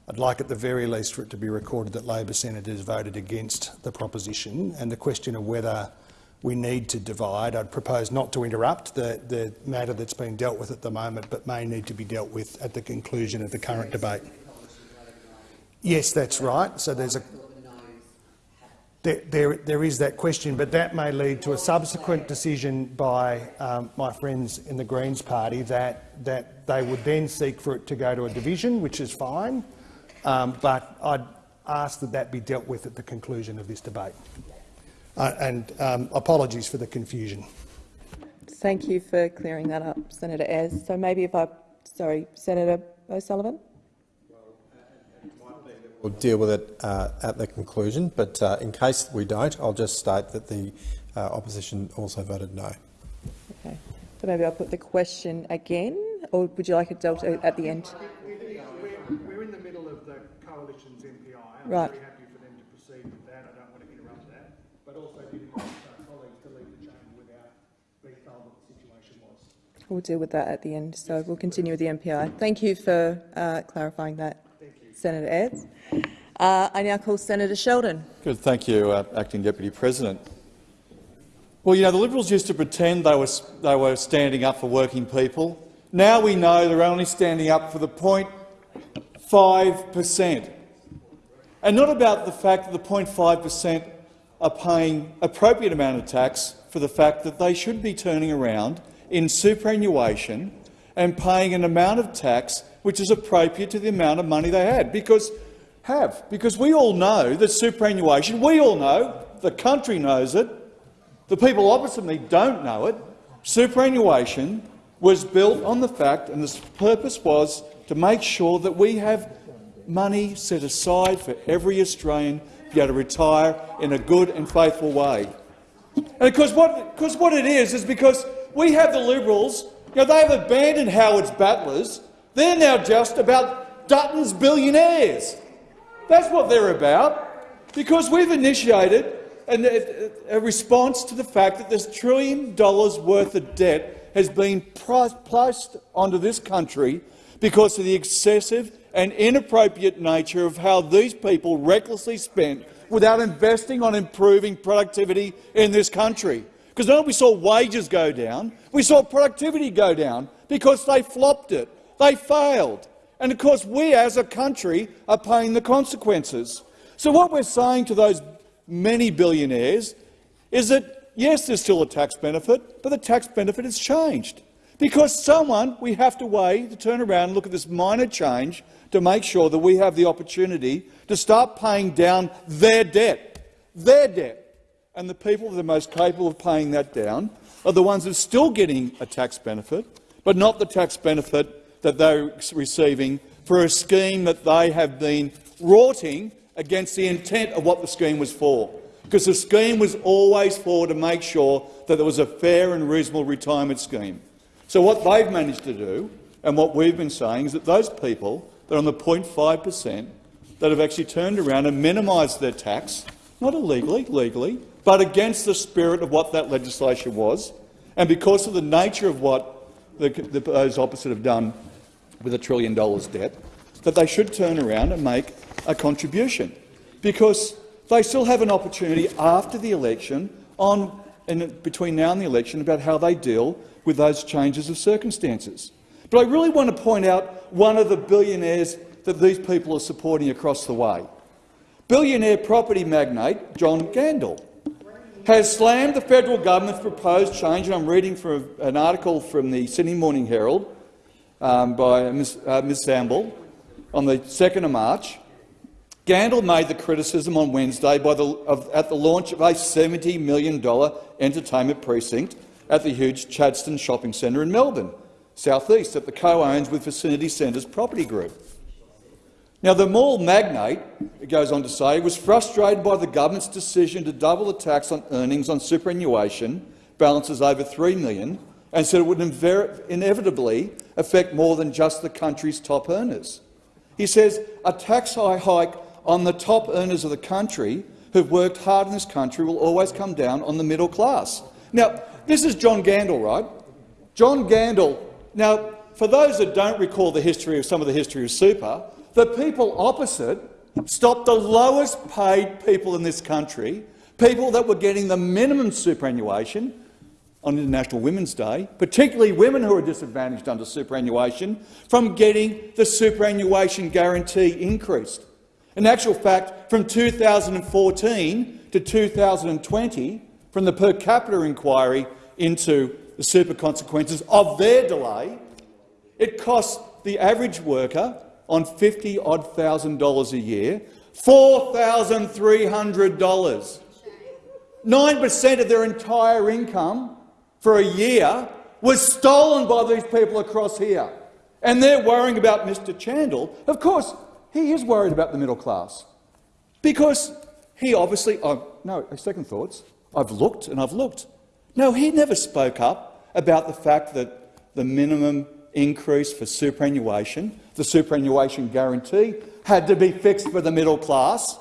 I'd like at the very least for it to be recorded that Labor senators voted against the proposition and the question of whether we need to divide. I'd propose not to interrupt the, the matter that's being dealt with at the moment but may need to be dealt with at the conclusion of the current debate. Yes, that's right. So there's a there, there, there is that question, but that may lead to a subsequent decision by um, my friends in the Greens party that, that they would then seek for it to go to a division, which is fine, um, but I'd ask that that be dealt with at the conclusion of this debate. Uh, and um, apologies for the confusion. Thank you for clearing that up, Senator Ayres. So maybe if I, sorry, Senator O'Sullivan. We'll deal with it uh, at the conclusion, but uh, in case we don't, I'll just state that the uh, opposition also voted no. Okay. So maybe I'll put the question again, or would you like it dealt at the end? We're in the middle of the Coalition's MPI. I'm Right. very happy for them to proceed with that. I don't want to interrupt that. But also didn't want uh, colleagues to leave the chamber without being told what the situation was. We'll deal with that at the end, so we'll continue with the MPI. Thank you for uh, clarifying that, Senator Ayres. Uh, I now call Senator Sheldon. Good, thank you, uh, Acting Deputy President. Well, you know, the Liberals used to pretend they were, they were standing up for working people. Now we know they're only standing up for the 0.5 per cent. And not about the fact that the 0.5 per cent are paying appropriate amount of tax for the fact that they should be turning around in superannuation and paying an amount of tax which is appropriate to the amount of money they had. Because have because we all know that superannuation. We all know the country knows it. The people opposite me don't know it. Superannuation was built on the fact, and the purpose was to make sure that we have money set aside for every Australian to be able to retire in a good and faithful way. And because what, because what it is is because we have the Liberals, you know, they have abandoned Howard's battlers. They're now just about Dutton's billionaires. That's what they're about, because we've initiated a, a response to the fact that this trillion dollars worth of debt has been placed onto this country because of the excessive and inappropriate nature of how these people recklessly spent without investing on improving productivity in this country. Because not we saw wages go down, we saw productivity go down because they flopped it. They failed. And of course, we as a country are paying the consequences. So what we're saying to those many billionaires is that, yes, there's still a tax benefit, but the tax benefit has changed. Because someone, we have to weigh, to turn around and look at this minor change to make sure that we have the opportunity to start paying down their debt, their debt. And the people that are most capable of paying that down are the ones that are still getting a tax benefit, but not the tax benefit that they're receiving for a scheme that they have been rorting against the intent of what the scheme was for. Because the scheme was always for to make sure that there was a fair and reasonable retirement scheme. So what they've managed to do, and what we've been saying, is that those people that are on the 0.5 per cent that have actually turned around and minimised their tax, not illegally, legally, but against the spirit of what that legislation was, and because of the nature of what the, the, those opposite have done with a trillion dollars debt, that they should turn around and make a contribution, because they still have an opportunity after the election, on, and between now and the election, about how they deal with those changes of circumstances. But I really want to point out one of the billionaires that these people are supporting across the way. Billionaire property magnate John Gandel has slammed the federal government's proposed change, and I'm reading from an article from the Sydney Morning Herald um, by Ms, uh, Ms Samble on the 2nd of March. Gandel made the criticism on Wednesday the, of, at the launch of a $70 million entertainment precinct at the huge Chadstone shopping centre in Melbourne, southeast, that the co-owns with Vicinity Centres Property Group. Now, the mall magnate, it goes on to say, was frustrated by the government's decision to double the tax on earnings on superannuation balances over 3 million and said it would inevitably affect more than just the country's top earners. He says a tax hike on the top earners of the country who've worked hard in this country will always come down on the middle class. Now, this is John Gandel, right? John Gandel. Now, for those that don't recall the history of some of the history of super, the people opposite stopped the lowest paid people in this country, people that were getting the minimum superannuation, on International Women's Day, particularly women who are disadvantaged under superannuation, from getting the superannuation guarantee increased. In actual fact, from 2014 to 2020, from the per capita inquiry into the super consequences of their delay, it cost the average worker on 50 odd thousand dollars a year $4,300. 9 per cent of their entire income for a year was stolen by these people across here. And they're worrying about Mr Chandler. Of course, he is worried about the middle class because he obviously— oh, no, second thoughts. I've looked and I've looked. No, he never spoke up about the fact that the minimum increase for superannuation, the superannuation guarantee, had to be fixed for the middle class.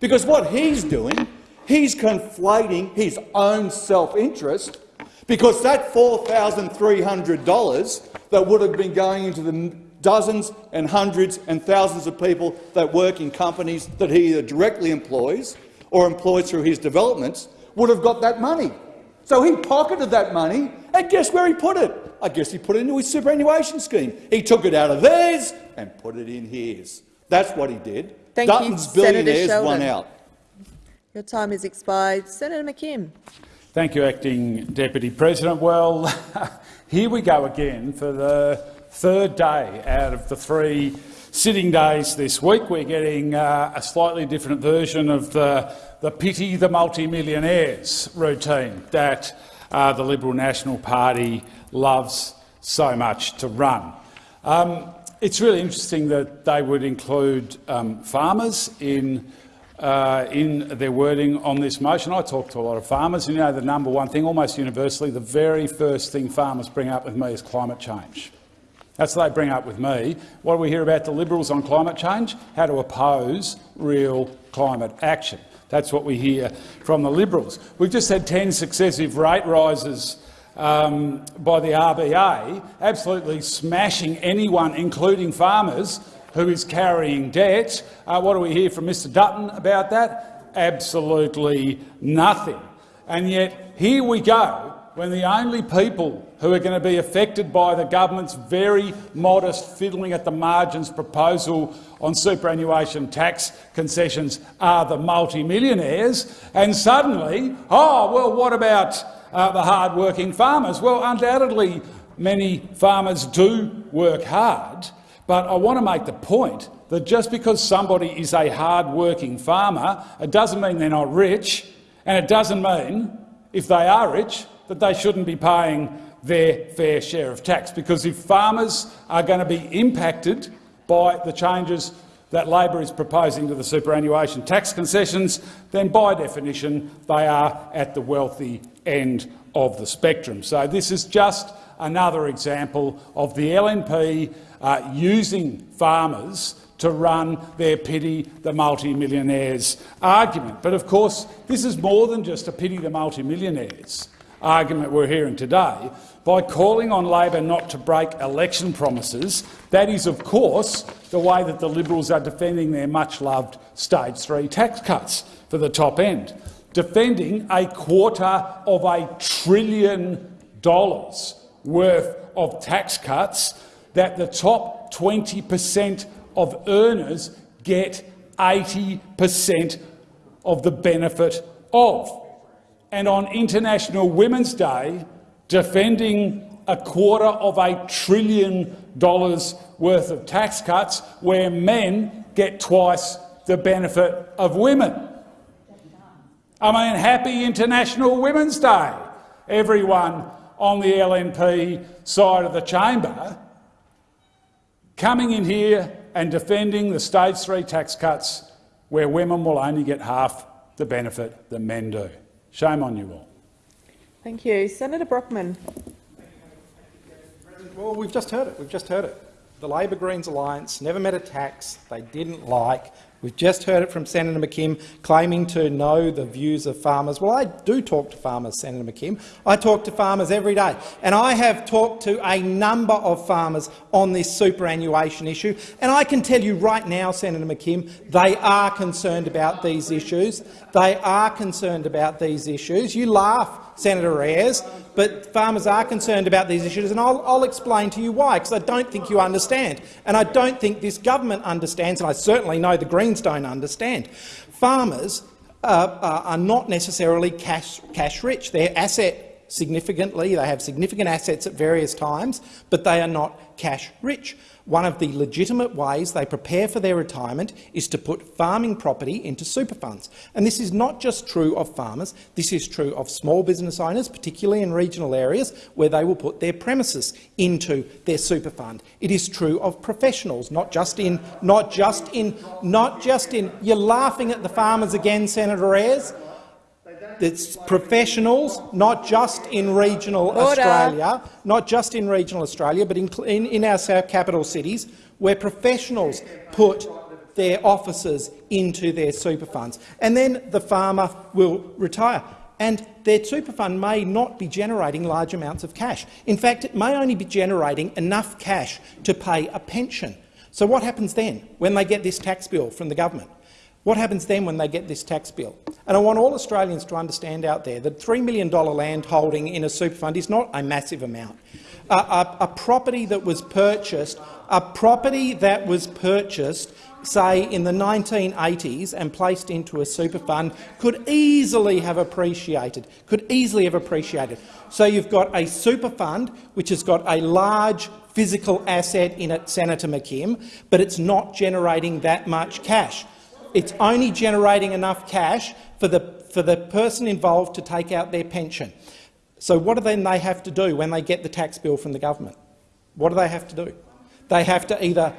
Because what he's doing, he's conflating his own self-interest because that $4,300 that would have been going into the dozens and hundreds and thousands of people that work in companies that he either directly employs or employs through his developments would have got that money. So he pocketed that money, and guess where he put it? I guess he put it into his superannuation scheme. He took it out of theirs and put it in his. That's what he did. Thank Dutton's you, Senator billionaires won out. Your time has expired. Senator McKim. Thank you, Acting Deputy President. Well, here we go again for the third day out of the three sitting days this week. We're getting uh, a slightly different version of the, the pity the multimillionaires routine that uh, the Liberal National Party loves so much to run. Um, it's really interesting that they would include um, farmers in uh, in their wording on this motion. I talk to a lot of farmers, and you know the number one thing, almost universally, the very first thing farmers bring up with me is climate change. That's what they bring up with me. What do we hear about the Liberals on climate change? How to oppose real climate action. That's what we hear from the Liberals. We've just had 10 successive rate rises um, by the RBA, absolutely smashing anyone, including farmers, who is carrying debt. Uh, what do we hear from Mr Dutton about that? Absolutely nothing. And yet here we go, when the only people who are going to be affected by the government's very modest fiddling at the margins proposal on superannuation tax concessions are the multimillionaires, and suddenly, oh, well, what about uh, the hard-working farmers? Well, undoubtedly many farmers do work hard, but I want to make the point that just because somebody is a hard-working farmer, it doesn't mean they're not rich, and it doesn't mean, if they are rich, that they shouldn't be paying their fair share of tax. Because if farmers are going to be impacted by the changes that Labor is proposing to the superannuation tax concessions, then by definition they are at the wealthy end of the spectrum. So this is just another example of the LNP uh, using farmers to run their pity the multimillionaires argument. But of course, this is more than just a pity the multimillionaires argument we're hearing today. By calling on Labor not to break election promises, that is, of course, the way that the Liberals are defending their much-loved stage three tax cuts for the top end, defending a quarter of a trillion dollars worth of tax cuts that the top 20 per cent of earners get 80 per cent of the benefit of. And on International Women's Day, defending a quarter of a trillion dollars worth of tax cuts where men get twice the benefit of women. I mean, happy International Women's Day, everyone on the LNP side of the chamber, coming in here and defending the stage three tax cuts where women will only get half the benefit that men do. Shame on you all. Thank you. Senator Brockman. Well, we've just heard it. We've just heard it. The Labor Greens alliance never met a tax they didn't like. We've just heard it from Senator McKim claiming to know the views of farmers. Well, I do talk to farmers, Senator McKim. I talk to farmers every day, and I have talked to a number of farmers on this superannuation issue. And I can tell you right now, Senator McKim, they are concerned about these issues. They are concerned about these issues. You laugh, Senator Ayres, but farmers are concerned about these issues, and I'll, I'll explain to you why, because I don't think you understand, and I don't think this government understands, and I certainly know the Greens don't understand. Farmers uh, uh, are not necessarily cash, cash rich. They're asset significantly. They have significant assets at various times, but they are not cash rich. One of the legitimate ways they prepare for their retirement is to put farming property into super funds. And this is not just true of farmers, this is true of small business owners, particularly in regional areas where they will put their premises into their super fund. It is true of professionals, not just in not just in not just in you're laughing at the farmers again, Senator Ayres. It's professionals, not just in regional Order. Australia, not just in regional Australia, but in, in, in our south capital cities, where professionals put their offices into their super funds. And then the farmer will retire. And their super fund may not be generating large amounts of cash. In fact, it may only be generating enough cash to pay a pension. So what happens then when they get this tax bill from the government? What happens then when they get this tax bill? And I want all Australians to understand out there that $3 million land holding in a super fund is not a massive amount. A, a, a property that was purchased, a property that was purchased say, in the 1980s and placed into a super fund could easily have appreciated, could easily have appreciated. So you've got a super fund which has got a large physical asset in it, Senator McKim, but it's not generating that much cash. It's only generating enough cash for the, for the person involved to take out their pension. So what do then they have to do when they get the tax bill from the government? What do they have to do? They have to either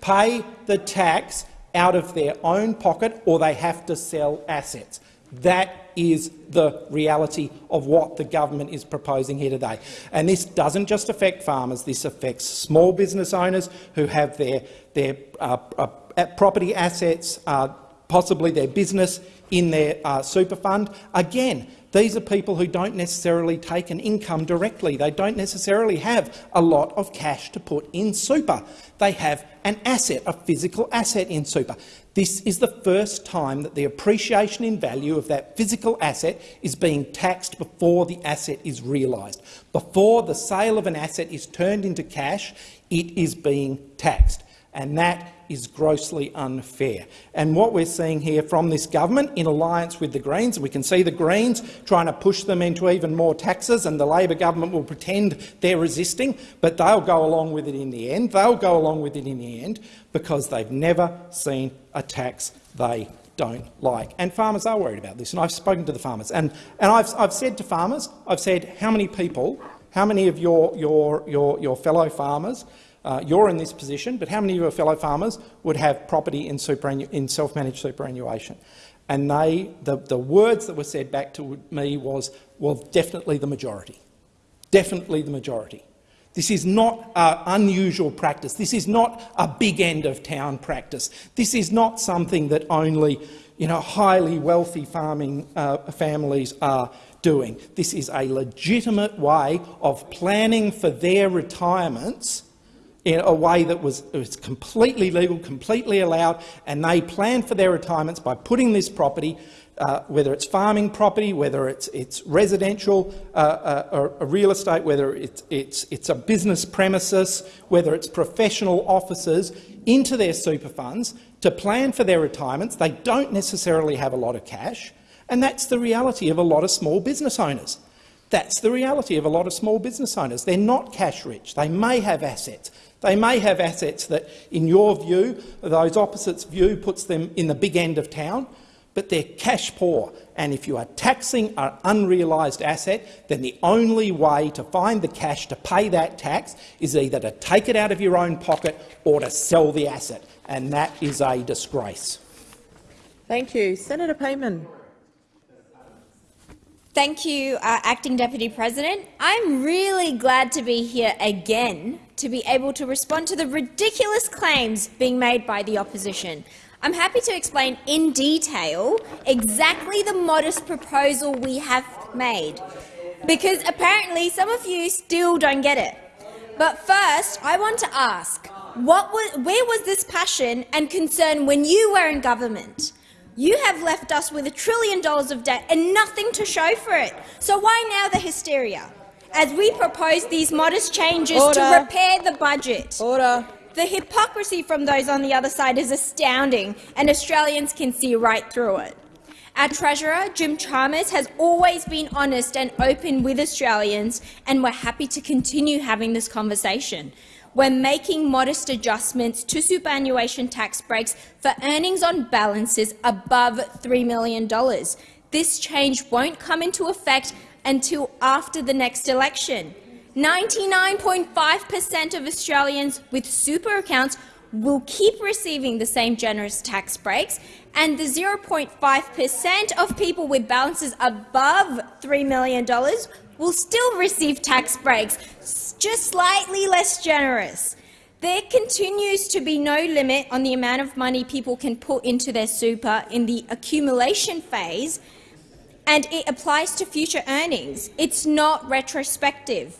pay the tax out of their own pocket or they have to sell assets. That is the reality of what the government is proposing here today. And this doesn't just affect farmers, this affects small business owners who have their, their uh, uh, property assets, uh, possibly their business in their uh, super fund. Again, these are people who don't necessarily take an income directly. They don't necessarily have a lot of cash to put in super. They have an asset, a physical asset in super. This is the first time that the appreciation in value of that physical asset is being taxed before the asset is realised. Before the sale of an asset is turned into cash, it is being taxed. And that is grossly unfair. And what we're seeing here from this government, in alliance with the Greens, we can see the Greens trying to push them into even more taxes, and the Labor government will pretend they're resisting, but they'll go along with it in the end. They'll go along with it in the end because they've never seen a tax they don't like. And farmers are worried about this, and I've spoken to the farmers. And, and I've, I've said to farmers, I've said, how many people, how many of your, your, your, your fellow farmers uh, you're in this position, but how many of your fellow farmers would have property in, in self-managed superannuation? And they, the, the words that were said back to me was, well, definitely the majority. Definitely the majority. This is not uh, unusual practice. This is not a big end of town practice. This is not something that only you know, highly wealthy farming uh, families are doing. This is a legitimate way of planning for their retirements in a way that was, was completely legal, completely allowed, and they planned for their retirements by putting this property, uh, whether it's farming property, whether it's, it's residential uh, uh, real estate, whether it's, it's, it's a business premises, whether it's professional offices, into their super funds to plan for their retirements. They don't necessarily have a lot of cash, and that's the reality of a lot of small business owners. That's the reality of a lot of small business owners. They're not cash rich. They may have assets, they may have assets that, in your view, those opposites' view, puts them in the big end of town, but they're cash poor. And if you are taxing an unrealised asset, then the only way to find the cash to pay that tax is either to take it out of your own pocket or to sell the asset, and that is a disgrace. Thank you. Senator Payman. Thank you, uh, Acting Deputy President. I'm really glad to be here again to be able to respond to the ridiculous claims being made by the opposition. I'm happy to explain in detail exactly the modest proposal we have made, because apparently some of you still don't get it. But first, I want to ask, what was, where was this passion and concern when you were in government? You have left us with a trillion dollars of debt and nothing to show for it. So why now the hysteria? As we propose these modest changes Order. to repair the budget. Order. The hypocrisy from those on the other side is astounding, and Australians can see right through it. Our Treasurer, Jim Chalmers, has always been honest and open with Australians, and we're happy to continue having this conversation. We're making modest adjustments to superannuation tax breaks for earnings on balances above $3 million. This change won't come into effect until after the next election. 99.5 per cent of Australians with super accounts will keep receiving the same generous tax breaks, and the 0.5 per cent of people with balances above $3 million will still receive tax breaks, just slightly less generous. There continues to be no limit on the amount of money people can put into their super in the accumulation phase, and it applies to future earnings. It's not retrospective.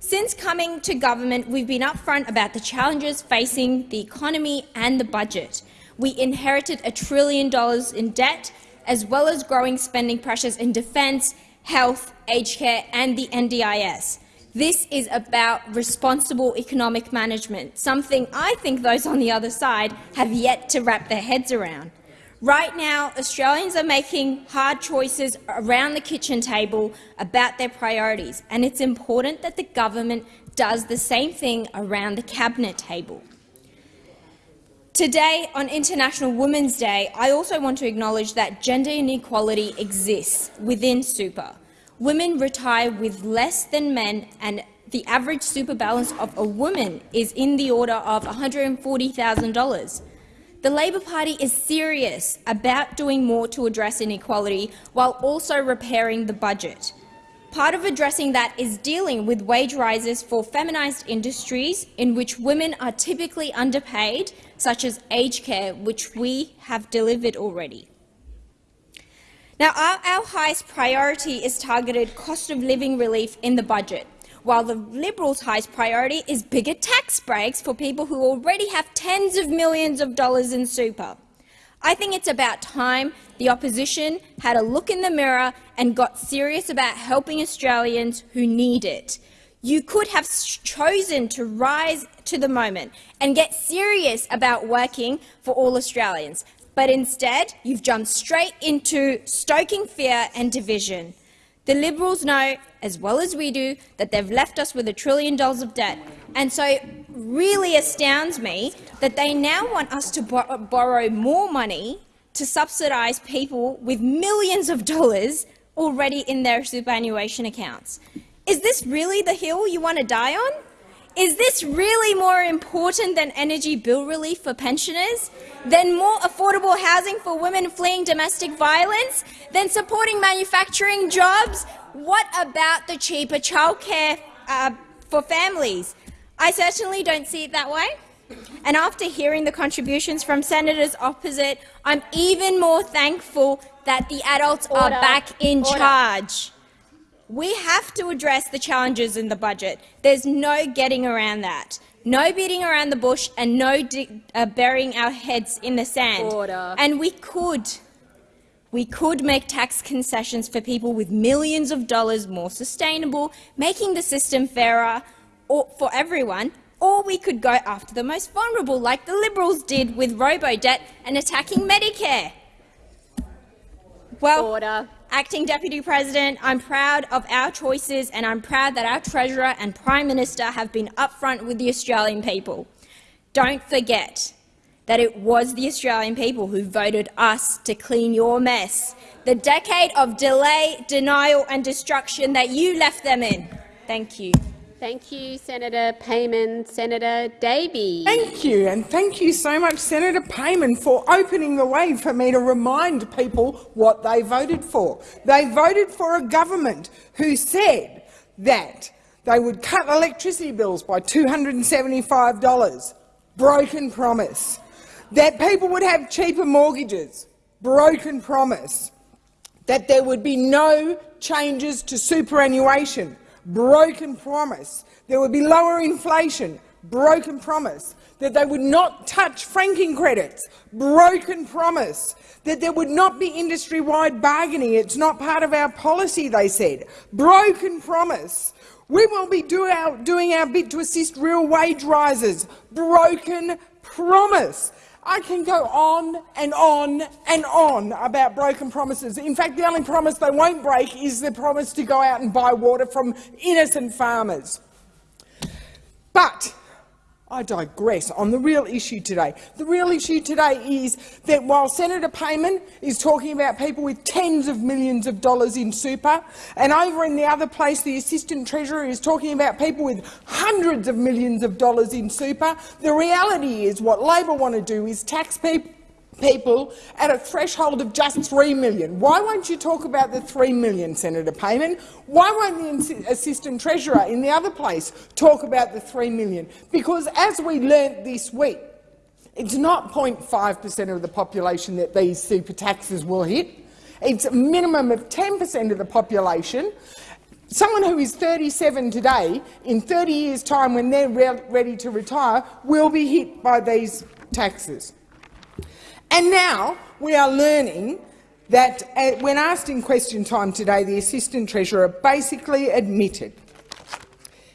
Since coming to government, we've been upfront about the challenges facing the economy and the budget. We inherited a trillion dollars in debt, as well as growing spending pressures in defence, health, aged care and the NDIS. This is about responsible economic management, something I think those on the other side have yet to wrap their heads around. Right now, Australians are making hard choices around the kitchen table about their priorities, and it's important that the government does the same thing around the cabinet table. Today, on International Women's Day, I also want to acknowledge that gender inequality exists within super. Women retire with less than men, and the average super balance of a woman is in the order of $140,000. The Labor Party is serious about doing more to address inequality while also repairing the budget. Part of addressing that is dealing with wage rises for feminised industries in which women are typically underpaid, such as aged care, which we have delivered already. Now, our, our highest priority is targeted cost of living relief in the budget while the Liberals' highest priority is bigger tax breaks for people who already have tens of millions of dollars in super. I think it's about time the opposition had a look in the mirror and got serious about helping Australians who need it. You could have chosen to rise to the moment and get serious about working for all Australians, but instead you've jumped straight into stoking fear and division. The Liberals know, as well as we do, that they've left us with a trillion dollars of debt, and so it really astounds me that they now want us to bor borrow more money to subsidise people with millions of dollars already in their superannuation accounts. Is this really the hill you want to die on? Is this really more important than energy bill relief for pensioners? Than more affordable housing for women fleeing domestic violence? Than supporting manufacturing jobs? What about the cheaper childcare uh, for families? I certainly don't see it that way. And after hearing the contributions from senators opposite, I'm even more thankful that the adults Order. are back in Order. charge. We have to address the challenges in the budget. There's no getting around that. No beating around the bush and no uh, burying our heads in the sand. Order. And we could, we could make tax concessions for people with millions of dollars more sustainable, making the system fairer or, for everyone, or we could go after the most vulnerable, like the Liberals did with robo-debt and attacking Medicare. Well, Order. Acting Deputy President, I'm proud of our choices and I'm proud that our Treasurer and Prime Minister have been upfront with the Australian people. Don't forget that it was the Australian people who voted us to clean your mess, the decade of delay, denial and destruction that you left them in. Thank you. Thank you, Senator Payman. Senator Davey. Thank you, and thank you so much, Senator Payman, for opening the way for me to remind people what they voted for. They voted for a government who said that they would cut electricity bills by $275. Broken promise. That people would have cheaper mortgages. Broken promise. That there would be no changes to superannuation broken promise. There would be lower inflation, broken promise. That they would not touch franking credits, broken promise. That there would not be industry-wide bargaining. It's not part of our policy, they said. Broken promise. We will be do our, doing our bit to assist real wage rises. Broken promise. I can go on and on and on about broken promises. In fact, the only promise they won't break is the promise to go out and buy water from innocent farmers. But I digress on the real issue today. The real issue today is that while Senator Payman is talking about people with tens of millions of dollars in super, and over in the other place the Assistant Treasurer is talking about people with hundreds of millions of dollars in super, the reality is what Labor want to do is tax people people at a threshold of just 3 million. Why won't you talk about the 3 million, Senator Payman? Why won't the Assistant Treasurer in the other place talk about the 3 million? Because as we learnt this week, it's not 0.5 per cent of the population that these super taxes will hit. It's a minimum of 10 per cent of the population. Someone who is 37 today, in 30 years' time when they're re ready to retire, will be hit by these taxes. And now we are learning that, uh, when asked in question time today, the Assistant Treasurer basically admitted.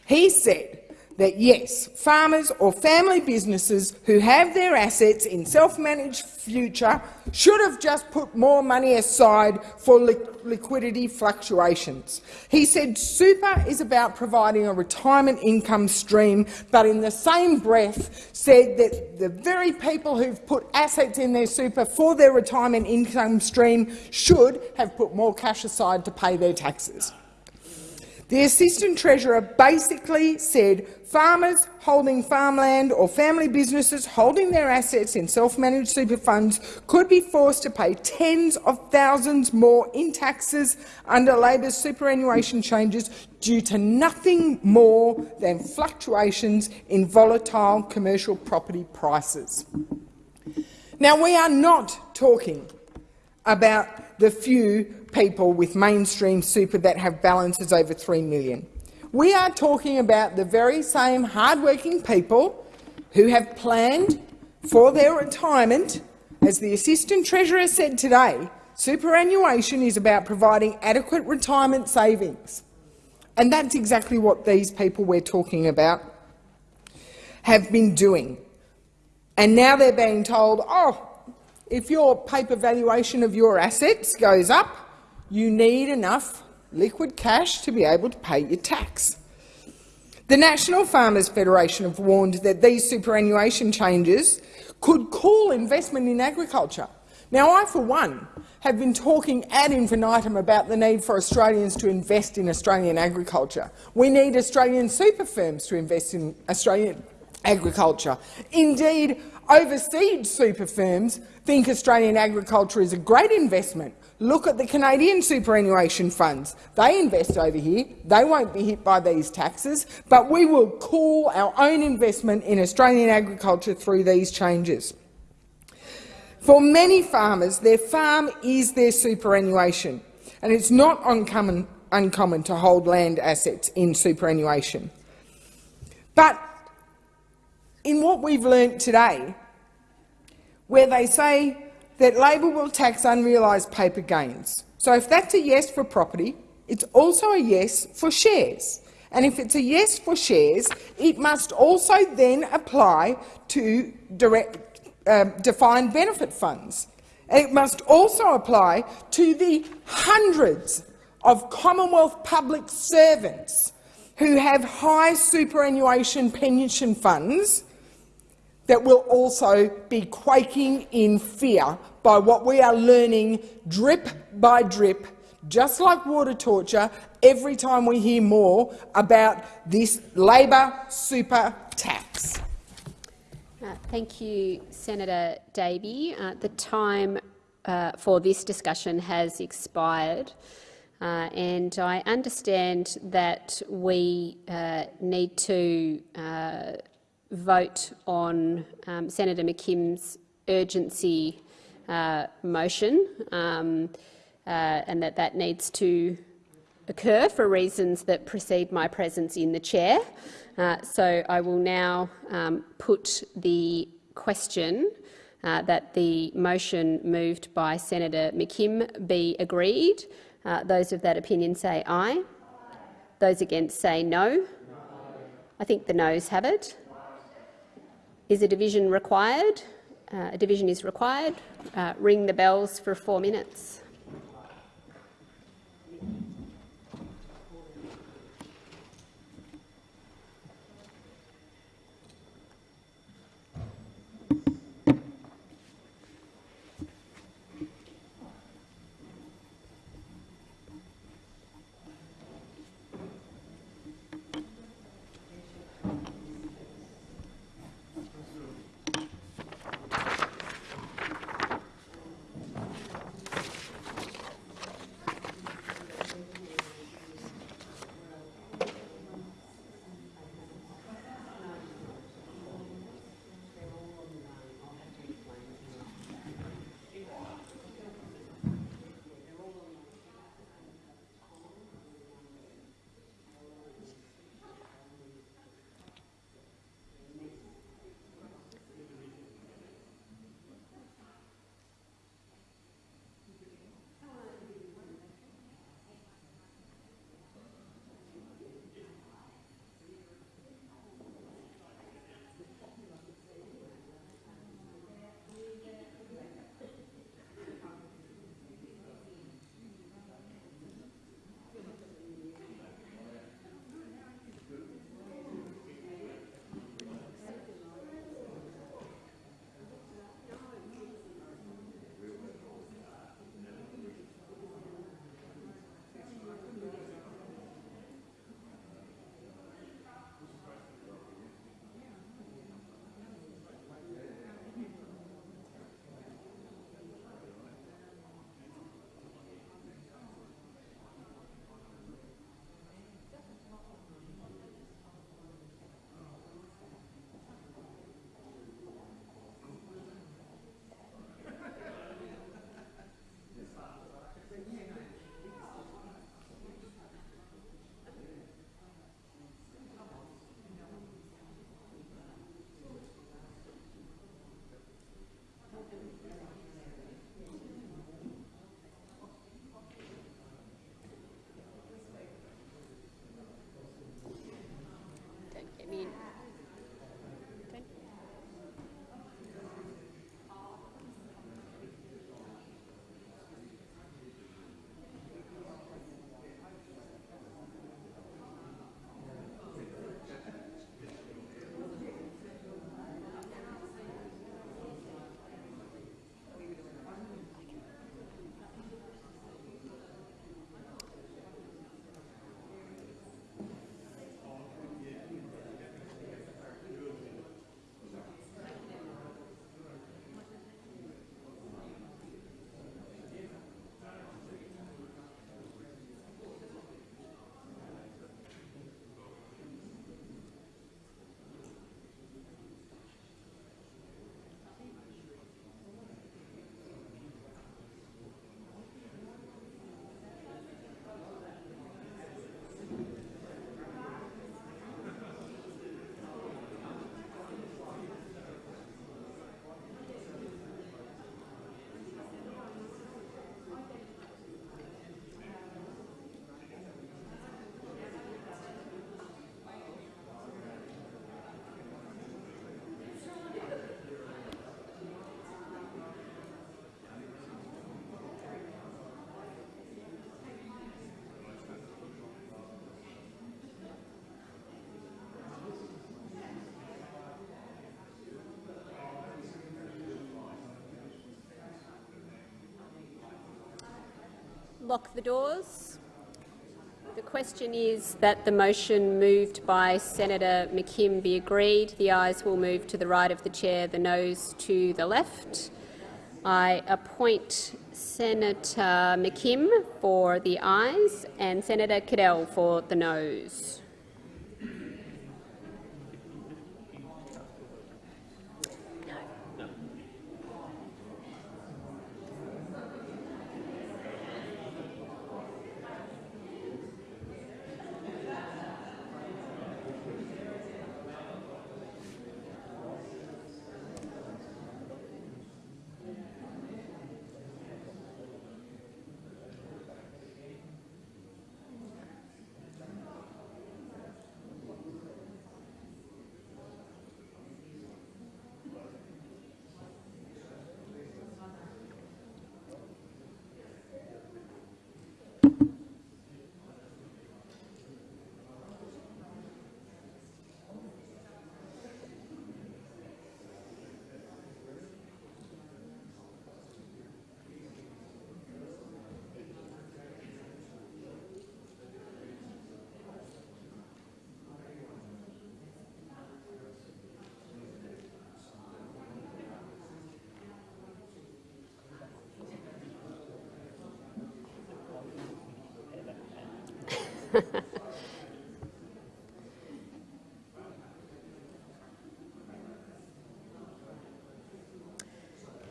He said that yes, farmers or family businesses who have their assets in self-managed future should have just put more money aside for li liquidity fluctuations. He said super is about providing a retirement income stream, but in the same breath said that the very people who've put assets in their super for their retirement income stream should have put more cash aside to pay their taxes. The Assistant Treasurer basically said farmers holding farmland or family businesses holding their assets in self-managed super funds could be forced to pay tens of thousands more in taxes under Labor's superannuation changes due to nothing more than fluctuations in volatile commercial property prices. Now, we are not talking about the few people with mainstream super that have balances over 3 million. We are talking about the very same hard-working people who have planned for their retirement. As the Assistant Treasurer said today, superannuation is about providing adequate retirement savings. And that's exactly what these people we're talking about have been doing. And now they're being told, oh, if your paper valuation of your assets goes up, you need enough liquid cash to be able to pay your tax. The National Farmers Federation have warned that these superannuation changes could cool investment in agriculture. Now, I, for one, have been talking ad infinitum about the need for Australians to invest in Australian agriculture. We need Australian super firms to invest in Australian agriculture. Indeed, overseas super firms think Australian agriculture is a great investment. Look at the Canadian superannuation funds. They invest over here. They won't be hit by these taxes, but we will cool our own investment in Australian agriculture through these changes. For many farmers, their farm is their superannuation, and it's not uncommon, uncommon to hold land assets in superannuation. But in what we've learnt today, where they say that Labor will tax unrealised paper gains. So if that's a yes for property, it's also a yes for shares. And if it's a yes for shares, it must also then apply to direct, uh, defined benefit funds. It must also apply to the hundreds of Commonwealth public servants who have high superannuation pension funds that will also be quaking in fear by what we are learning drip by drip, just like water torture, every time we hear more about this Labor super tax. Uh, thank you, Senator Davey. Uh, the time uh, for this discussion has expired. Uh, and I understand that we uh, need to uh, vote on um, Senator McKim's urgency uh, motion um, uh, and that that needs to occur for reasons that precede my presence in the chair. Uh, so I will now um, put the question uh, that the motion moved by Senator McKim be agreed. Uh, those of that opinion say aye. Those against say no. I think the noes have it. Is a division required? Uh, a division is required. Uh, ring the bells for four minutes. Lock the doors. The question is that the motion moved by Senator McKim be agreed. The ayes will move to the right of the chair, the noes to the left. I appoint Senator McKim for the ayes and Senator Cadell for the noes.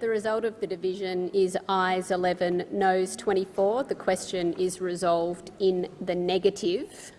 The result of the division is ayes 11, noes 24. The question is resolved in the negative.